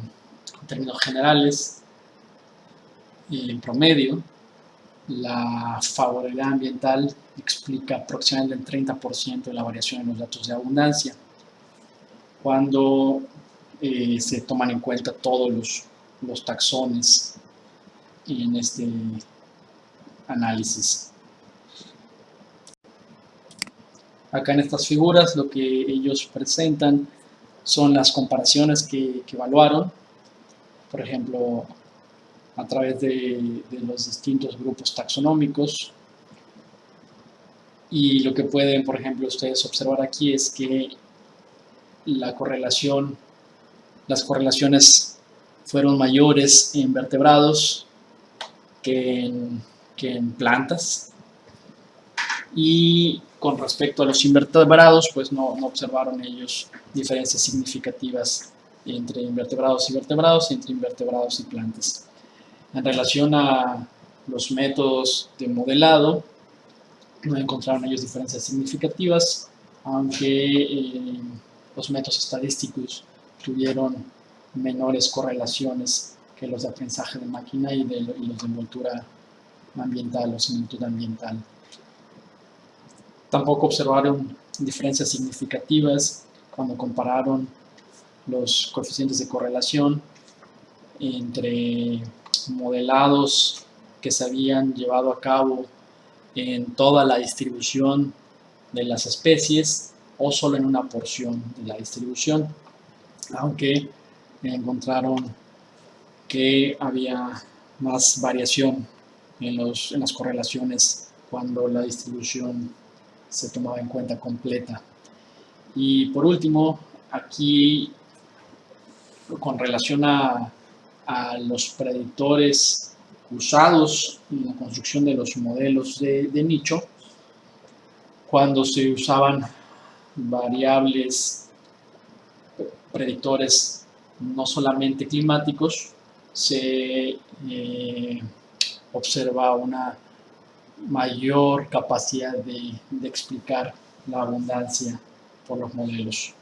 términos generales, en promedio, la favorabilidad ambiental explica aproximadamente el 30% de la variación en los datos de abundancia. Cuando eh, se toman en cuenta todos los, los taxones en este análisis. Acá en estas figuras lo que ellos presentan son las comparaciones que, evaluaron, por ejemplo, a través de, los distintos grupos taxonómicos. Y lo que pueden, por ejemplo, ustedes observar aquí es que la correlación, las correlaciones fueron mayores en vertebrados que en plantas. Y con respecto a los invertebrados, pues no, observaron ellos diferencias significativas entre invertebrados y vertebrados, entre invertebrados y plantas. En relación a los métodos de modelado, no encontraron ellos diferencias significativas, aunque eh, los métodos estadísticos tuvieron menores correlaciones que los de aprendizaje de máquina y, de, y los de envoltura ambiental o similitud ambiental. Tampoco observaron diferencias significativas cuando compararon los coeficientes de correlación entre modelados que se habían llevado a cabo en toda la distribución de las especies o solo en una porción de la distribución, aunque encontraron que había más variación en, los, en las correlaciones cuando la distribución se tomaba en cuenta completa. Y por último, aquí con relación a, a los predictores usados en la construcción de los modelos de, nicho, cuando se usaban variables predictores no solamente climáticos, se eh, observa una mayor capacidad de, explicar la abundancia por los modelos.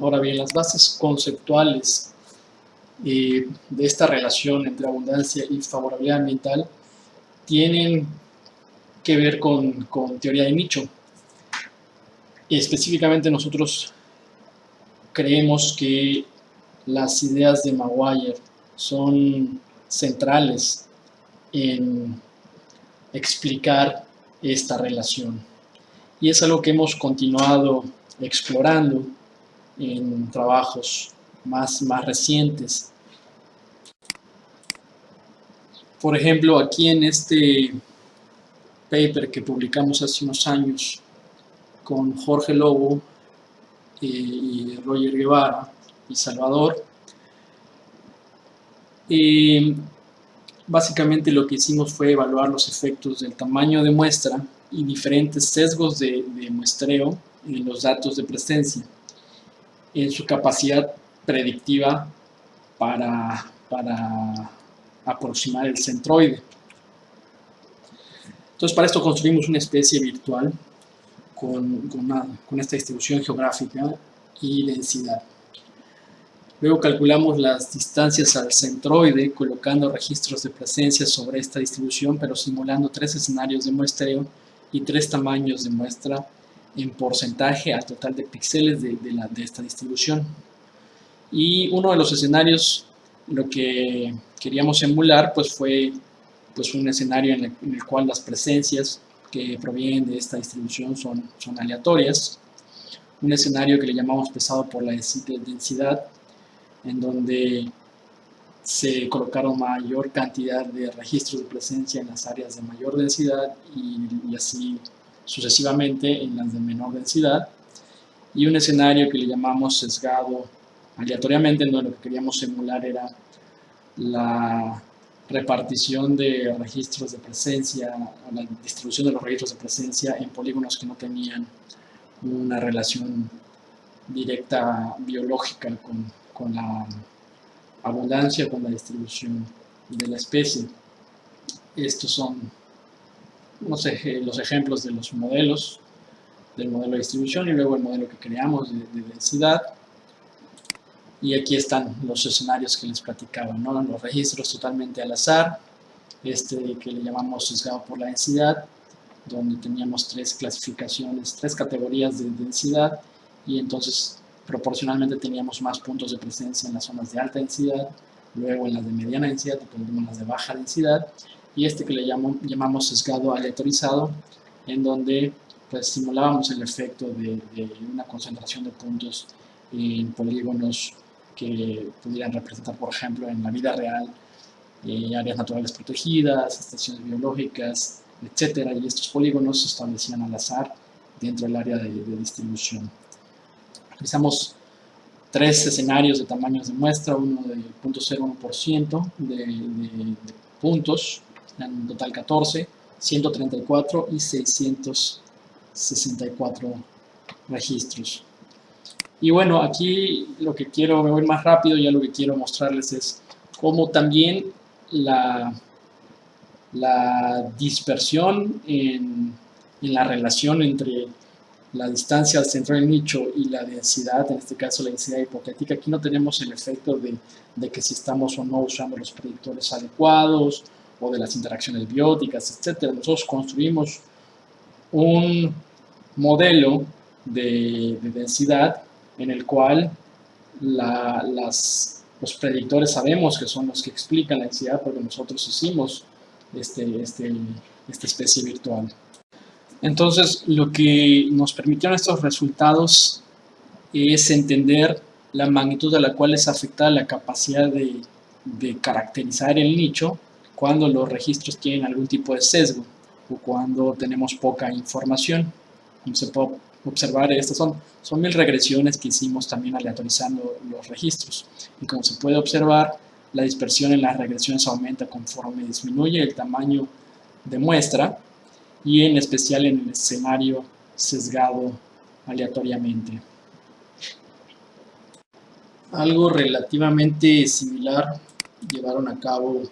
Ahora bien, las bases conceptuales de esta relación entre abundancia y favorabilidad ambiental tienen que ver con, con teoría de nicho. Específicamente nosotros creemos que las ideas de Maguire son centrales en explicar esta relación. Y es algo que hemos continuado explorando en trabajos más, más recientes. Por ejemplo, aquí en este paper que publicamos hace unos años con Jorge Lobo eh, y Roger Guevara y Salvador, eh, básicamente lo que hicimos fue evaluar los efectos del tamaño de muestra y diferentes sesgos de, muestreo en los datos de presencia, en su capacidad predictiva para, para aproximar el centroide. Entonces, para esto construimos una especie virtual con, con esta distribución geográfica y densidad. Luego calculamos las distancias al centroide colocando registros de presencia sobre esta distribución, pero simulando tres escenarios de muestreo y tres tamaños de muestra en porcentaje al total de píxeles de, esta distribución. Y uno de los escenarios, lo que queríamos emular, pues fue pues un escenario en el, cual las presencias que provienen de esta distribución son, son aleatorias. Un escenario que le llamamos pesado por la densidad, en donde se colocaron mayor cantidad de registros de presencia en las áreas de mayor densidad y, así sucesivamente en las de menor densidad y un escenario que le llamamos sesgado aleatoriamente en donde lo que queríamos simular era la repartición de registros de presencia, la distribución de los registros de presencia en polígonos que no tenían una relación directa biológica con, con la abundancia, con la distribución de la especie. Estos son los ejemplos de los modelos, del modelo de distribución y luego el modelo que creamos de, densidad. Y aquí están los escenarios que les platicaba, ¿no? los registros totalmente al azar, este que le llamamos sesgado por la densidad, donde teníamos tres clasificaciones, tres categorías de densidad y entonces proporcionalmente teníamos más puntos de presencia en las zonas de alta densidad, luego en las de mediana densidad y en las de baja densidad, y este que le llamamos sesgado aleatorizado, en donde pues, simulábamos el efecto de, una concentración de puntos en polígonos que pudieran representar, por ejemplo, en la vida real, eh, áreas naturales protegidas, estaciones biológicas, etcétera, y estos polígonos se establecían al azar dentro del área de distribución. Realizamos tres escenarios de tamaños de muestra, uno de 0.01% de, de, puntos, en total 14, 134 y 664 registros. Y bueno, aquí lo que quiero, me voy más rápido, ya lo que quiero mostrarles es cómo también la, la dispersión en, en la relación entre la distancia al centro del nicho y la densidad, en este caso la densidad hipotética, aquí no tenemos el efecto de, de que si estamos o no usando los predictores adecuados o de las interacciones bióticas, etc. Nosotros construimos un modelo de, densidad en el cual las, los predictores sabemos que son los que explican la densidad porque nosotros hicimos este, este, esta especie virtual. Entonces, lo que nos permitieron estos resultados es entender la magnitud a la cual es afectada la capacidad de, de caracterizar el nicho cuando los registros tienen algún tipo de sesgo o cuando tenemos poca información. Como se puede observar, estas son, son mil regresiones que hicimos también aleatorizando los registros. Y como se puede observar, la dispersión en las regresiones aumenta conforme disminuye el tamaño de muestra y en especial en el escenario sesgado aleatoriamente. Algo relativamente similar llevaron a cabo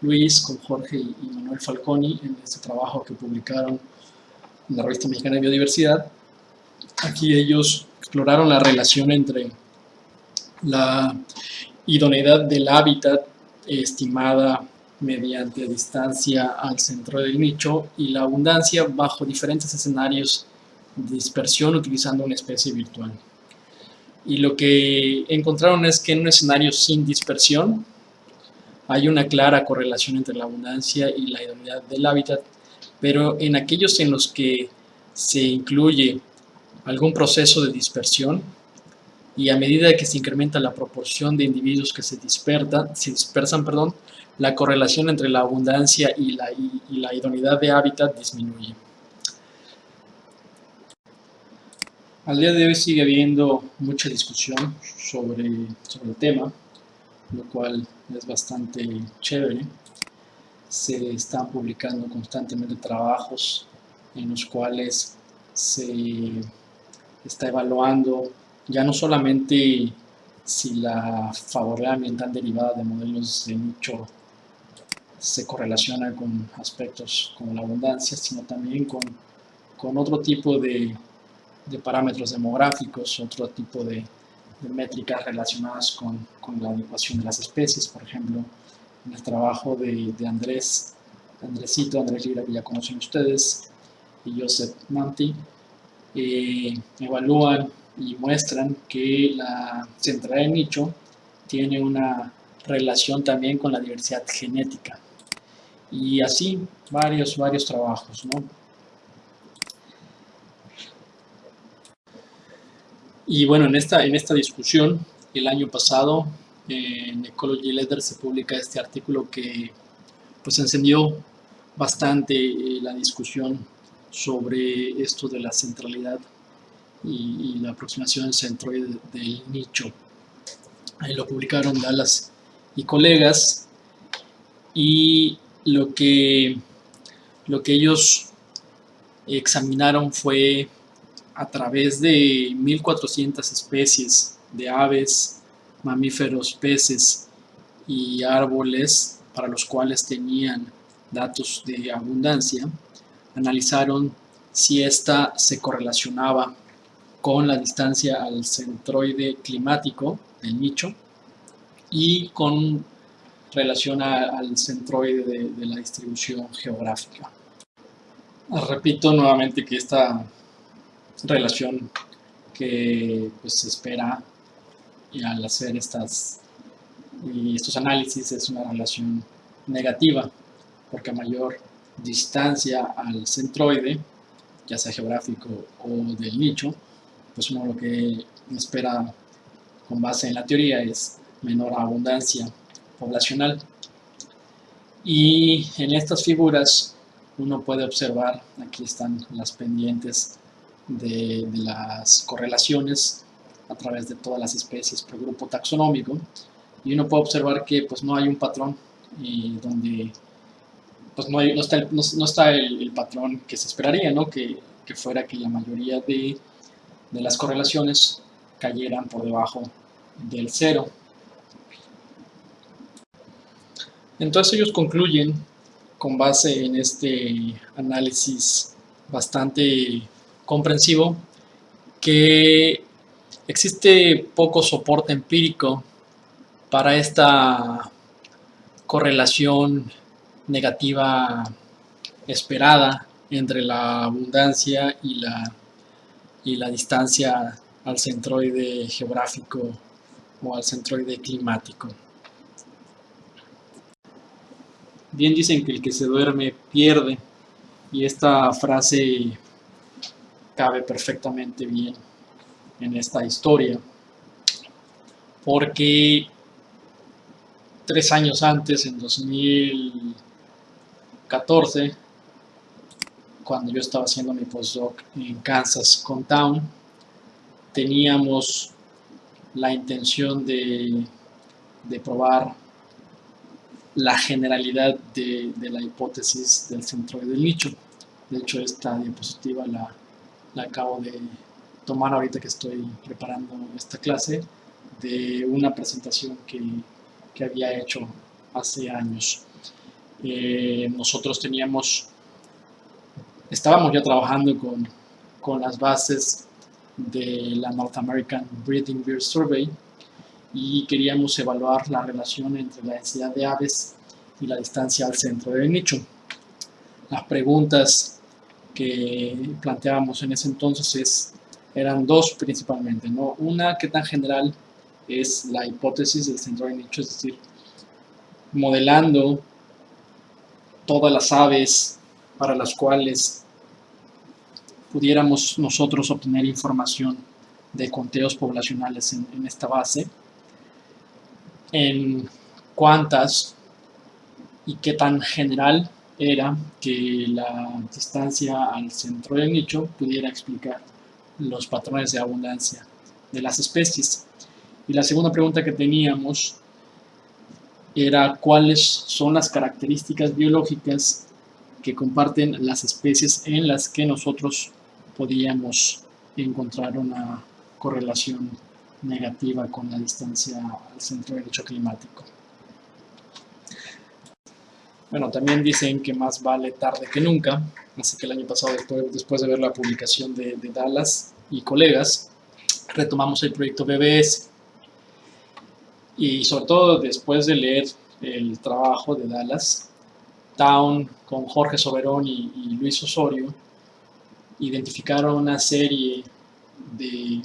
Luis con Jorge y Manuel Falconi en este trabajo que publicaron en la revista mexicana de biodiversidad. Aquí ellos exploraron la relación entre la idoneidad del hábitat estimada mediante distancia al centro del nicho y la abundancia bajo diferentes escenarios de dispersión utilizando una especie virtual. Y lo que encontraron es que en un escenario sin dispersión hay una clara correlación entre la abundancia y la idoneidad del hábitat, pero en aquellos en los que se incluye algún proceso de dispersión y a medida que se incrementa la proporción de individuos que se, dispersan, se dispersan, perdón, la correlación entre la abundancia y la, y, la idoneidad de hábitat disminuye. Al día de hoy sigue habiendo mucha discusión sobre, sobre el tema, lo cual es bastante chévere. Se están publicando constantemente trabajos en los cuales se está evaluando ya no solamente si la favorabilidad ambiental derivada de modelos de nicho se correlaciona con aspectos como la abundancia, sino también con, con otro tipo de, de, parámetros demográficos, otro tipo de, métricas relacionadas con, con, la adecuación de las especies, por ejemplo, en el trabajo de, de Andrés, Andresito, Andrés Lira, que ya conocen ustedes, y Joseph Manti, evalúan y muestran que la centralidad de nicho tiene una relación también con la diversidad genética y así varios, varios trabajos, ¿no? Y bueno, en esta, en esta discusión, el año pasado, en Ecology Letter se publica este artículo que pues encendió bastante eh, la discusión sobre esto de la centralidad y, la aproximación centroide del nicho. Ahí lo publicaron Dallas y colegas y lo que, lo que ellos examinaron fue a través de 1400 especies de aves, mamíferos, peces y árboles para los cuales tenían datos de abundancia, analizaron si ésta se correlacionaba con la distancia al centroide climático del nicho y con relación al centroide de, la distribución geográfica. Repito nuevamente que esta relación que pues, se espera al hacer estas, y estos análisis es una relación negativa, porque a mayor distancia al centroide, ya sea geográfico o del nicho, pues uno lo que espera con base en la teoría es menor abundancia poblacional. Y en estas figuras uno puede observar, aquí están las pendientes de, las correlaciones a través de todas las especies por grupo taxonómico y uno puede observar que pues no hay un patrón y donde pues no, está, el, patrón que se esperaría, ¿no? que, fuera que la mayoría de las correlaciones cayeran por debajo del cero. Entonces ellos concluyen con base en este análisis bastante comprensivo que existe poco soporte empírico para esta correlación negativa esperada entre la abundancia y la, y la distancia al centroide geográfico o al centroide climático. Bien dicen que el que se duerme pierde y esta frase cabe perfectamente bien en esta historia porque tres años antes, en 2014, cuando yo estaba haciendo mi postdoc en Kansas con Town, teníamos la intención de, probar la generalidad de, la hipótesis del centro del nicho. De hecho, esta diapositiva la, acabo de tomar ahorita que estoy preparando esta clase de una presentación que había hecho hace años. Eh, nosotros teníamos, estábamos ya trabajando con, con las bases de la North American Breeding Beer Survey y queríamos evaluar la relación entre la densidad de aves y la distancia al centro del nicho. Las preguntas que planteábamos en ese entonces es, eran dos principalmente, ¿no? Una, ¿qué tan general es la hipótesis del centro del nicho? Es decir, modelando todas las aves para las cuales pudiéramos nosotros obtener información de conteos poblacionales en, esta base, en cuántas y qué tan general era que la distancia al centro del nicho pudiera explicar los patrones de abundancia de las especies. Y la segunda pregunta que teníamos era cuáles son las características biológicas que comparten las especies en las que nosotros podíamos encontrar una correlación negativa con la distancia al centro del hecho climático. Bueno, también dicen que más vale tarde que nunca, así que el año pasado, después, de ver la publicación de, de Dallas y colegas, retomamos el proyecto BBS y sobre todo después de leer el trabajo de Dallas, Town con Jorge Soberón y, Luis Osorio identificaron una serie de,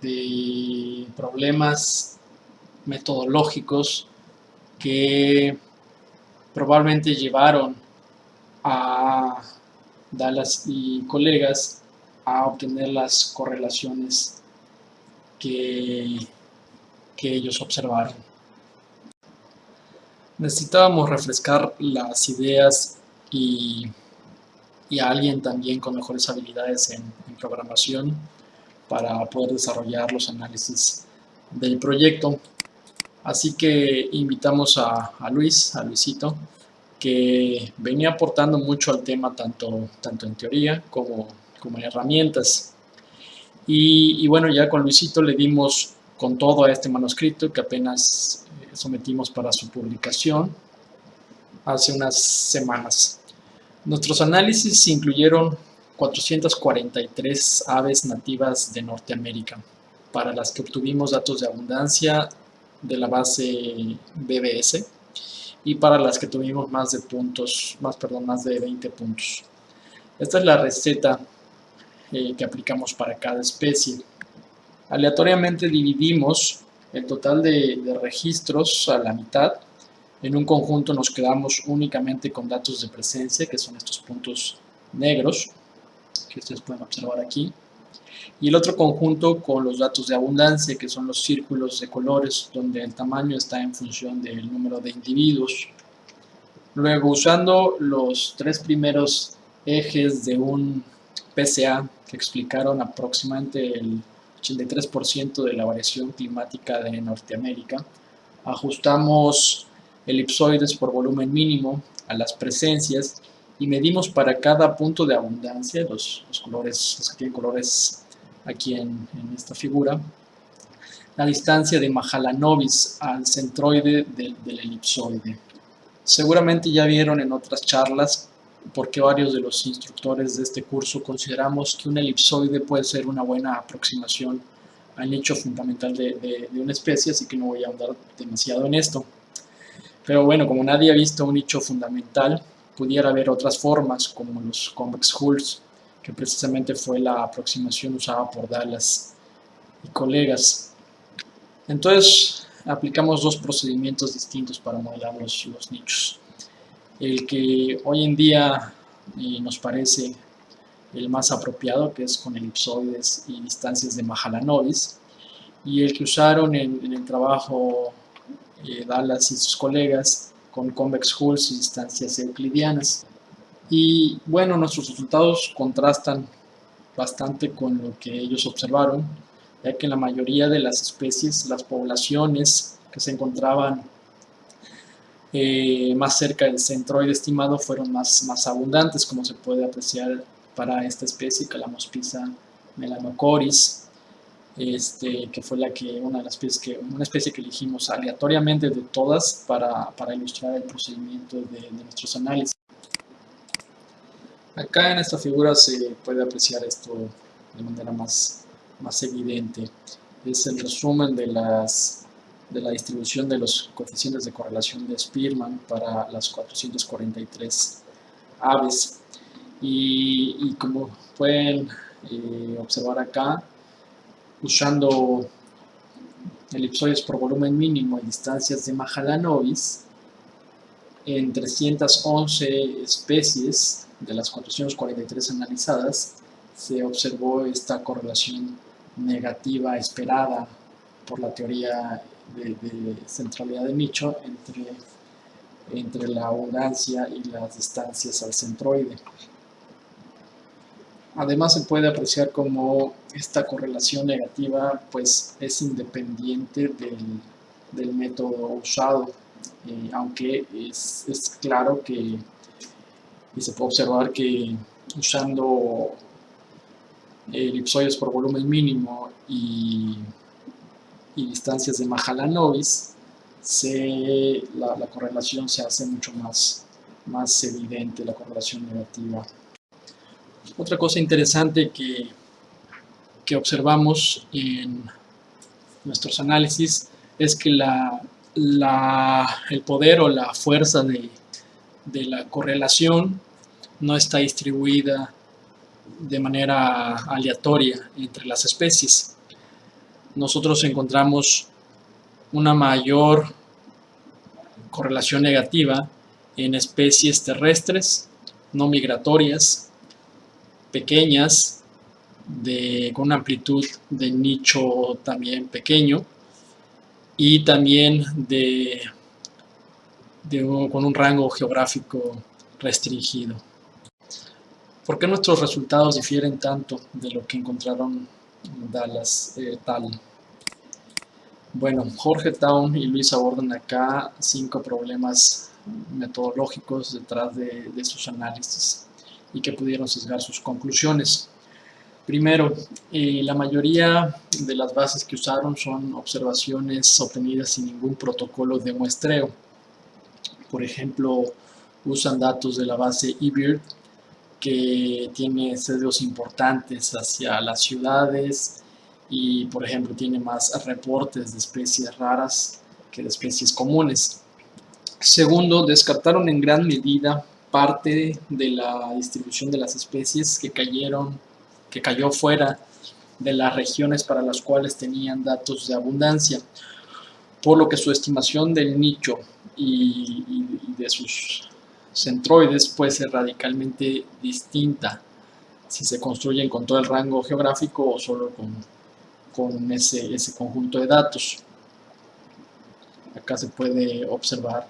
de problemas metodológicos que probablemente llevaron a Dallas y colegas a obtener las correlaciones que que ellos observaron. Necesitábamos refrescar las ideas y, a alguien también con mejores habilidades en, programación para poder desarrollar los análisis del proyecto. Así que invitamos a, Luis, a Luisito, que venía aportando mucho al tema tanto, tanto en teoría como, como en herramientas. Y, y, bueno, ya con Luisito le dimos con todo este manuscrito que apenas eh, sometimos para su publicación hace unas semanas. Nuestros análisis incluyeron 443 aves nativas de Norteamérica, para las que obtuvimos datos de abundancia de la base BBS y para las que tuvimos más de puntos, más perdón, más de 20 puntos. Esta es la receta eh, que aplicamos para cada especie. Aleatoriamente dividimos el total de, registros a la mitad. En un conjunto nos quedamos únicamente con datos de presencia, que son estos puntos negros, que ustedes pueden observar aquí. Y el otro conjunto con los datos de abundancia, que son los círculos de colores, donde el tamaño está en función del número de individuos. Luego, usando los tres primeros ejes de un PCA que explicaron aproximadamente el 83% de la variación climática de Norteamérica. Ajustamos elipsoides por volumen mínimo a las presencias y medimos para cada punto de abundancia, los, colores, los que tienen colores aquí en, esta figura, la distancia de Mahalanobis al centroide del elipsoide. Seguramente ya vieron en otras charlas porque varios de los instructores de este curso consideramos que un elipsoide puede ser una buena aproximación al nicho fundamental de, una especie, así que no voy a ahondar demasiado en esto. Pero bueno, como nadie ha visto un nicho fundamental, pudiera haber otras formas, como los convex hulls, que precisamente fue la aproximación usada por Dallas y colegas. Entonces, aplicamos dos procedimientos distintos para modelar los, los nichos. El que hoy en día eh, nos parece el más apropiado, que es con elipsoides y distancias de Mahalanobis, y el que usaron en, el trabajo eh, Dallas y sus colegas con convex hulls y distancias euclidianas. Y bueno, nuestros resultados contrastan bastante con lo que ellos observaron, ya que la mayoría de las especies, las poblaciones que se encontraban eh, más cerca del centroide estimado fueron más, más abundantes, como se puede apreciar para esta especie, Calamospisa melanocoris, este, que fue la que, una, de las especies que, una especie que elegimos aleatoriamente de todas para, para ilustrar el procedimiento de, de, nuestros análisis. Acá en esta figura se puede apreciar esto de manera más, más evidente. Es el resumen de, las, de la distribución de los coeficientes de correlación de Spearman para las 443 aves. Y, como pueden eh, observar acá, usando elipsoides por volumen mínimo y distancias de Mahalanobis, en 311 especies de las 443 analizadas, se observó esta correlación negativa esperada por la teoría de, centralidad de nicho entre, entre la abundancia y las distancias al centroide. Además se puede apreciar como esta correlación negativa pues es independiente del, método usado, eh, aunque es, claro que y se puede observar que usando elipsoides por volumen mínimo y, distancias de Mahalanobis, se, la, la, correlación se hace mucho más, más evidente, la correlación negativa. Otra cosa interesante que, que observamos en nuestros análisis es que la, el poder o la fuerza de, de la correlación no está distribuida de manera aleatoria entre las especies. Nosotros encontramos una mayor correlación negativa en especies terrestres no migratorias pequeñas, con una amplitud de nicho también pequeño y también de, con un rango geográfico restringido. ¿Por qué nuestros resultados difieren tanto de lo que encontraron Dallas eh, tal? Bueno, Jorge Town y Luis abordan acá cinco problemas metodológicos detrás de, de sus análisis y que pudieron sesgar sus conclusiones. Primero, eh, la mayoría de las bases que usaron son observaciones obtenidas sin ningún protocolo de muestreo. Por ejemplo, usan datos de la base eBird que tiene sesgos importantes hacia las ciudades y, por ejemplo, tiene más reportes de especies raras que de especies comunes. Segundo, descartaron en gran medida parte de la distribución de las especies que cayeron, que cayó fuera de las regiones para las cuales tenían datos de abundancia, por lo que su estimación del nicho y, de sus centroides puede ser radicalmente distinta si se construyen con todo el rango geográfico o solo con, con ese, ese conjunto de datos. Acá se puede observar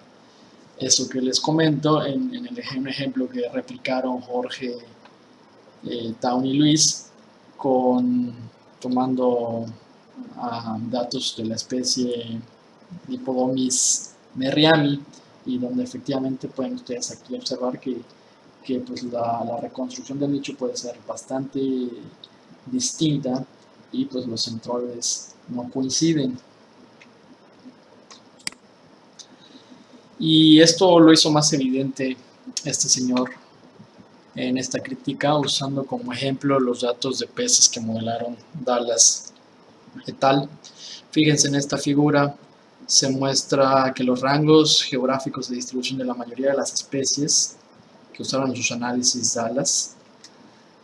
eso que les comento en, el ejemplo que replicaron Jorge, eh, y Luis, con, tomando ah, datos de la especie Dipodomis merriami y donde efectivamente pueden ustedes aquí observar que, que pues la, la, reconstrucción del nicho puede ser bastante distinta y pues los centroides no coinciden. Y esto lo hizo más evidente este señor en esta crítica usando como ejemplo los datos de peces que modelaron Dallas et al. Fíjense en esta figura, se muestra que los rangos geográficos de distribución de la mayoría de las especies que usaron sus análisis Dallas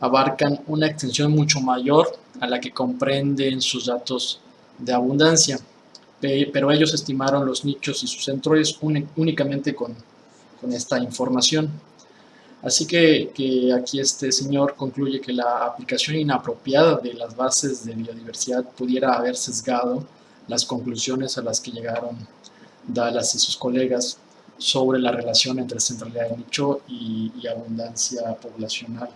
abarcan una extensión mucho mayor a la que comprenden sus datos de abundancia, pero ellos estimaron los nichos y sus centros únicamente con, con esta información. Así que, que, aquí este señor concluye que la aplicación inapropiada de las bases de biodiversidad pudiera haber sesgado las conclusiones a las que llegaron Dallas y sus colegas sobre la relación entre centralidad de nicho y abundancia poblacional.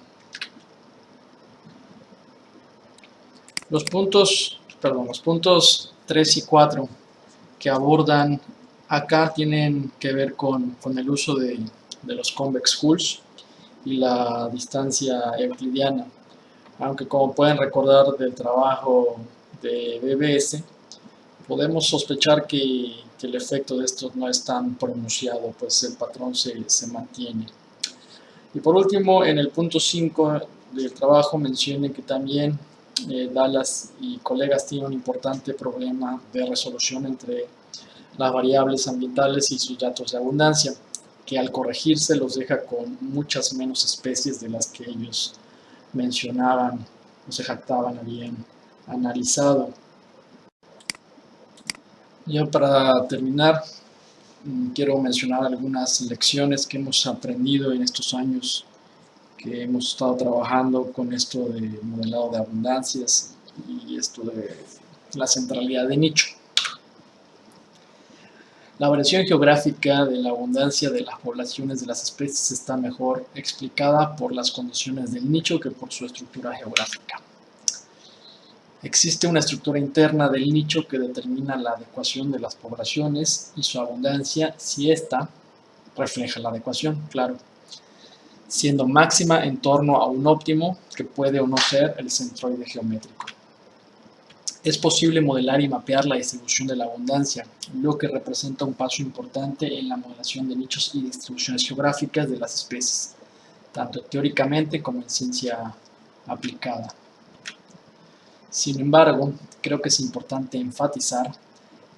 Los puntos, perdón, los puntos 3 y 4 que abordan acá tienen que ver con, con el uso de, de los convex hulls y la distancia euclidiana. Aunque como pueden recordar del trabajo de BBS, podemos sospechar que, que el efecto de esto no es tan pronunciado, pues el patrón se, se mantiene. Y por último, en el punto 5 del trabajo mencionen que también eh, Dallas y colegas tienen un importante problema de resolución entre las variables ambientales y sus datos de abundancia que al corregirse los deja con muchas menos especies de las que ellos mencionaban o se jactaban habían analizado. Ya para terminar, mm, quiero mencionar algunas lecciones que hemos aprendido en estos años que hemos estado trabajando con esto de modelado de abundancias y esto de la centralidad de nicho. La variación geográfica de la abundancia de las poblaciones de las especies está mejor explicada por las condiciones del nicho que por su estructura geográfica. Existe una estructura interna del nicho que determina la adecuación de las poblaciones y su abundancia si ésta refleja la adecuación, claro, siendo máxima en torno a un óptimo que puede o no ser el centroide geométrico es posible modelar y mapear la distribución de la abundancia, lo que representa un paso importante en la modelación de nichos y distribuciones geográficas de las especies, tanto teóricamente como en ciencia aplicada. Sin embargo, creo que es importante enfatizar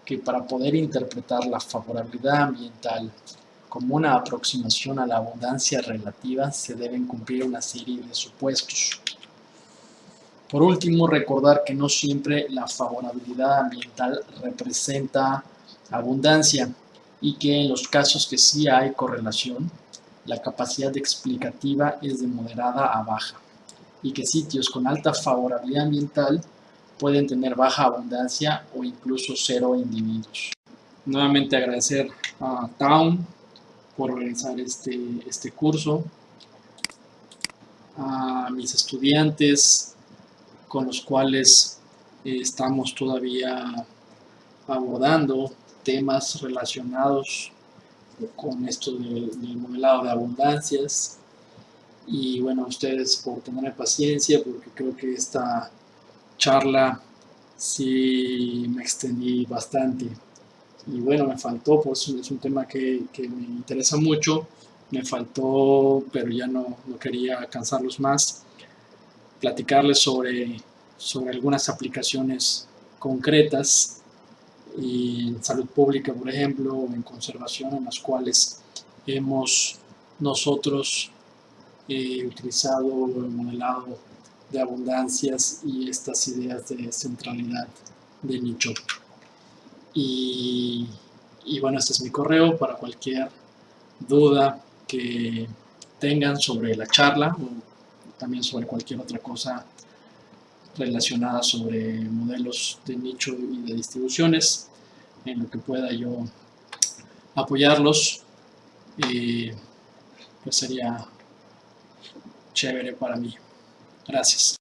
que para poder interpretar la favorabilidad ambiental como una aproximación a la abundancia relativa se deben cumplir una serie de supuestos. Por último, recordar que no siempre la favorabilidad ambiental representa abundancia y que en los casos que sí hay correlación, la capacidad explicativa es de moderada a baja y que sitios con alta favorabilidad ambiental pueden tener baja abundancia o incluso cero individuos. Nuevamente agradecer a Town por organizar este, este curso, a mis estudiantes, con los cuales eh, estamos todavía abordando temas relacionados con esto del, modelado de abundancias. Y bueno, ustedes por tener paciencia porque creo que esta charla sí me extendí bastante y bueno, me faltó, pues es un tema que, que me interesa mucho, me faltó, pero ya no, no quería cansarlos más platicarles sobre, sobre algunas aplicaciones concretas en salud pública, por ejemplo, en conservación, en las cuales hemos nosotros eh, utilizado el modelado de abundancias y estas ideas de centralidad de nicho. Y, y bueno, este es mi correo para cualquier duda que tengan sobre la charla también sobre cualquier otra cosa relacionada sobre modelos de nicho y de distribuciones, en lo que pueda yo apoyarlos, pues sería chévere para mí. Gracias.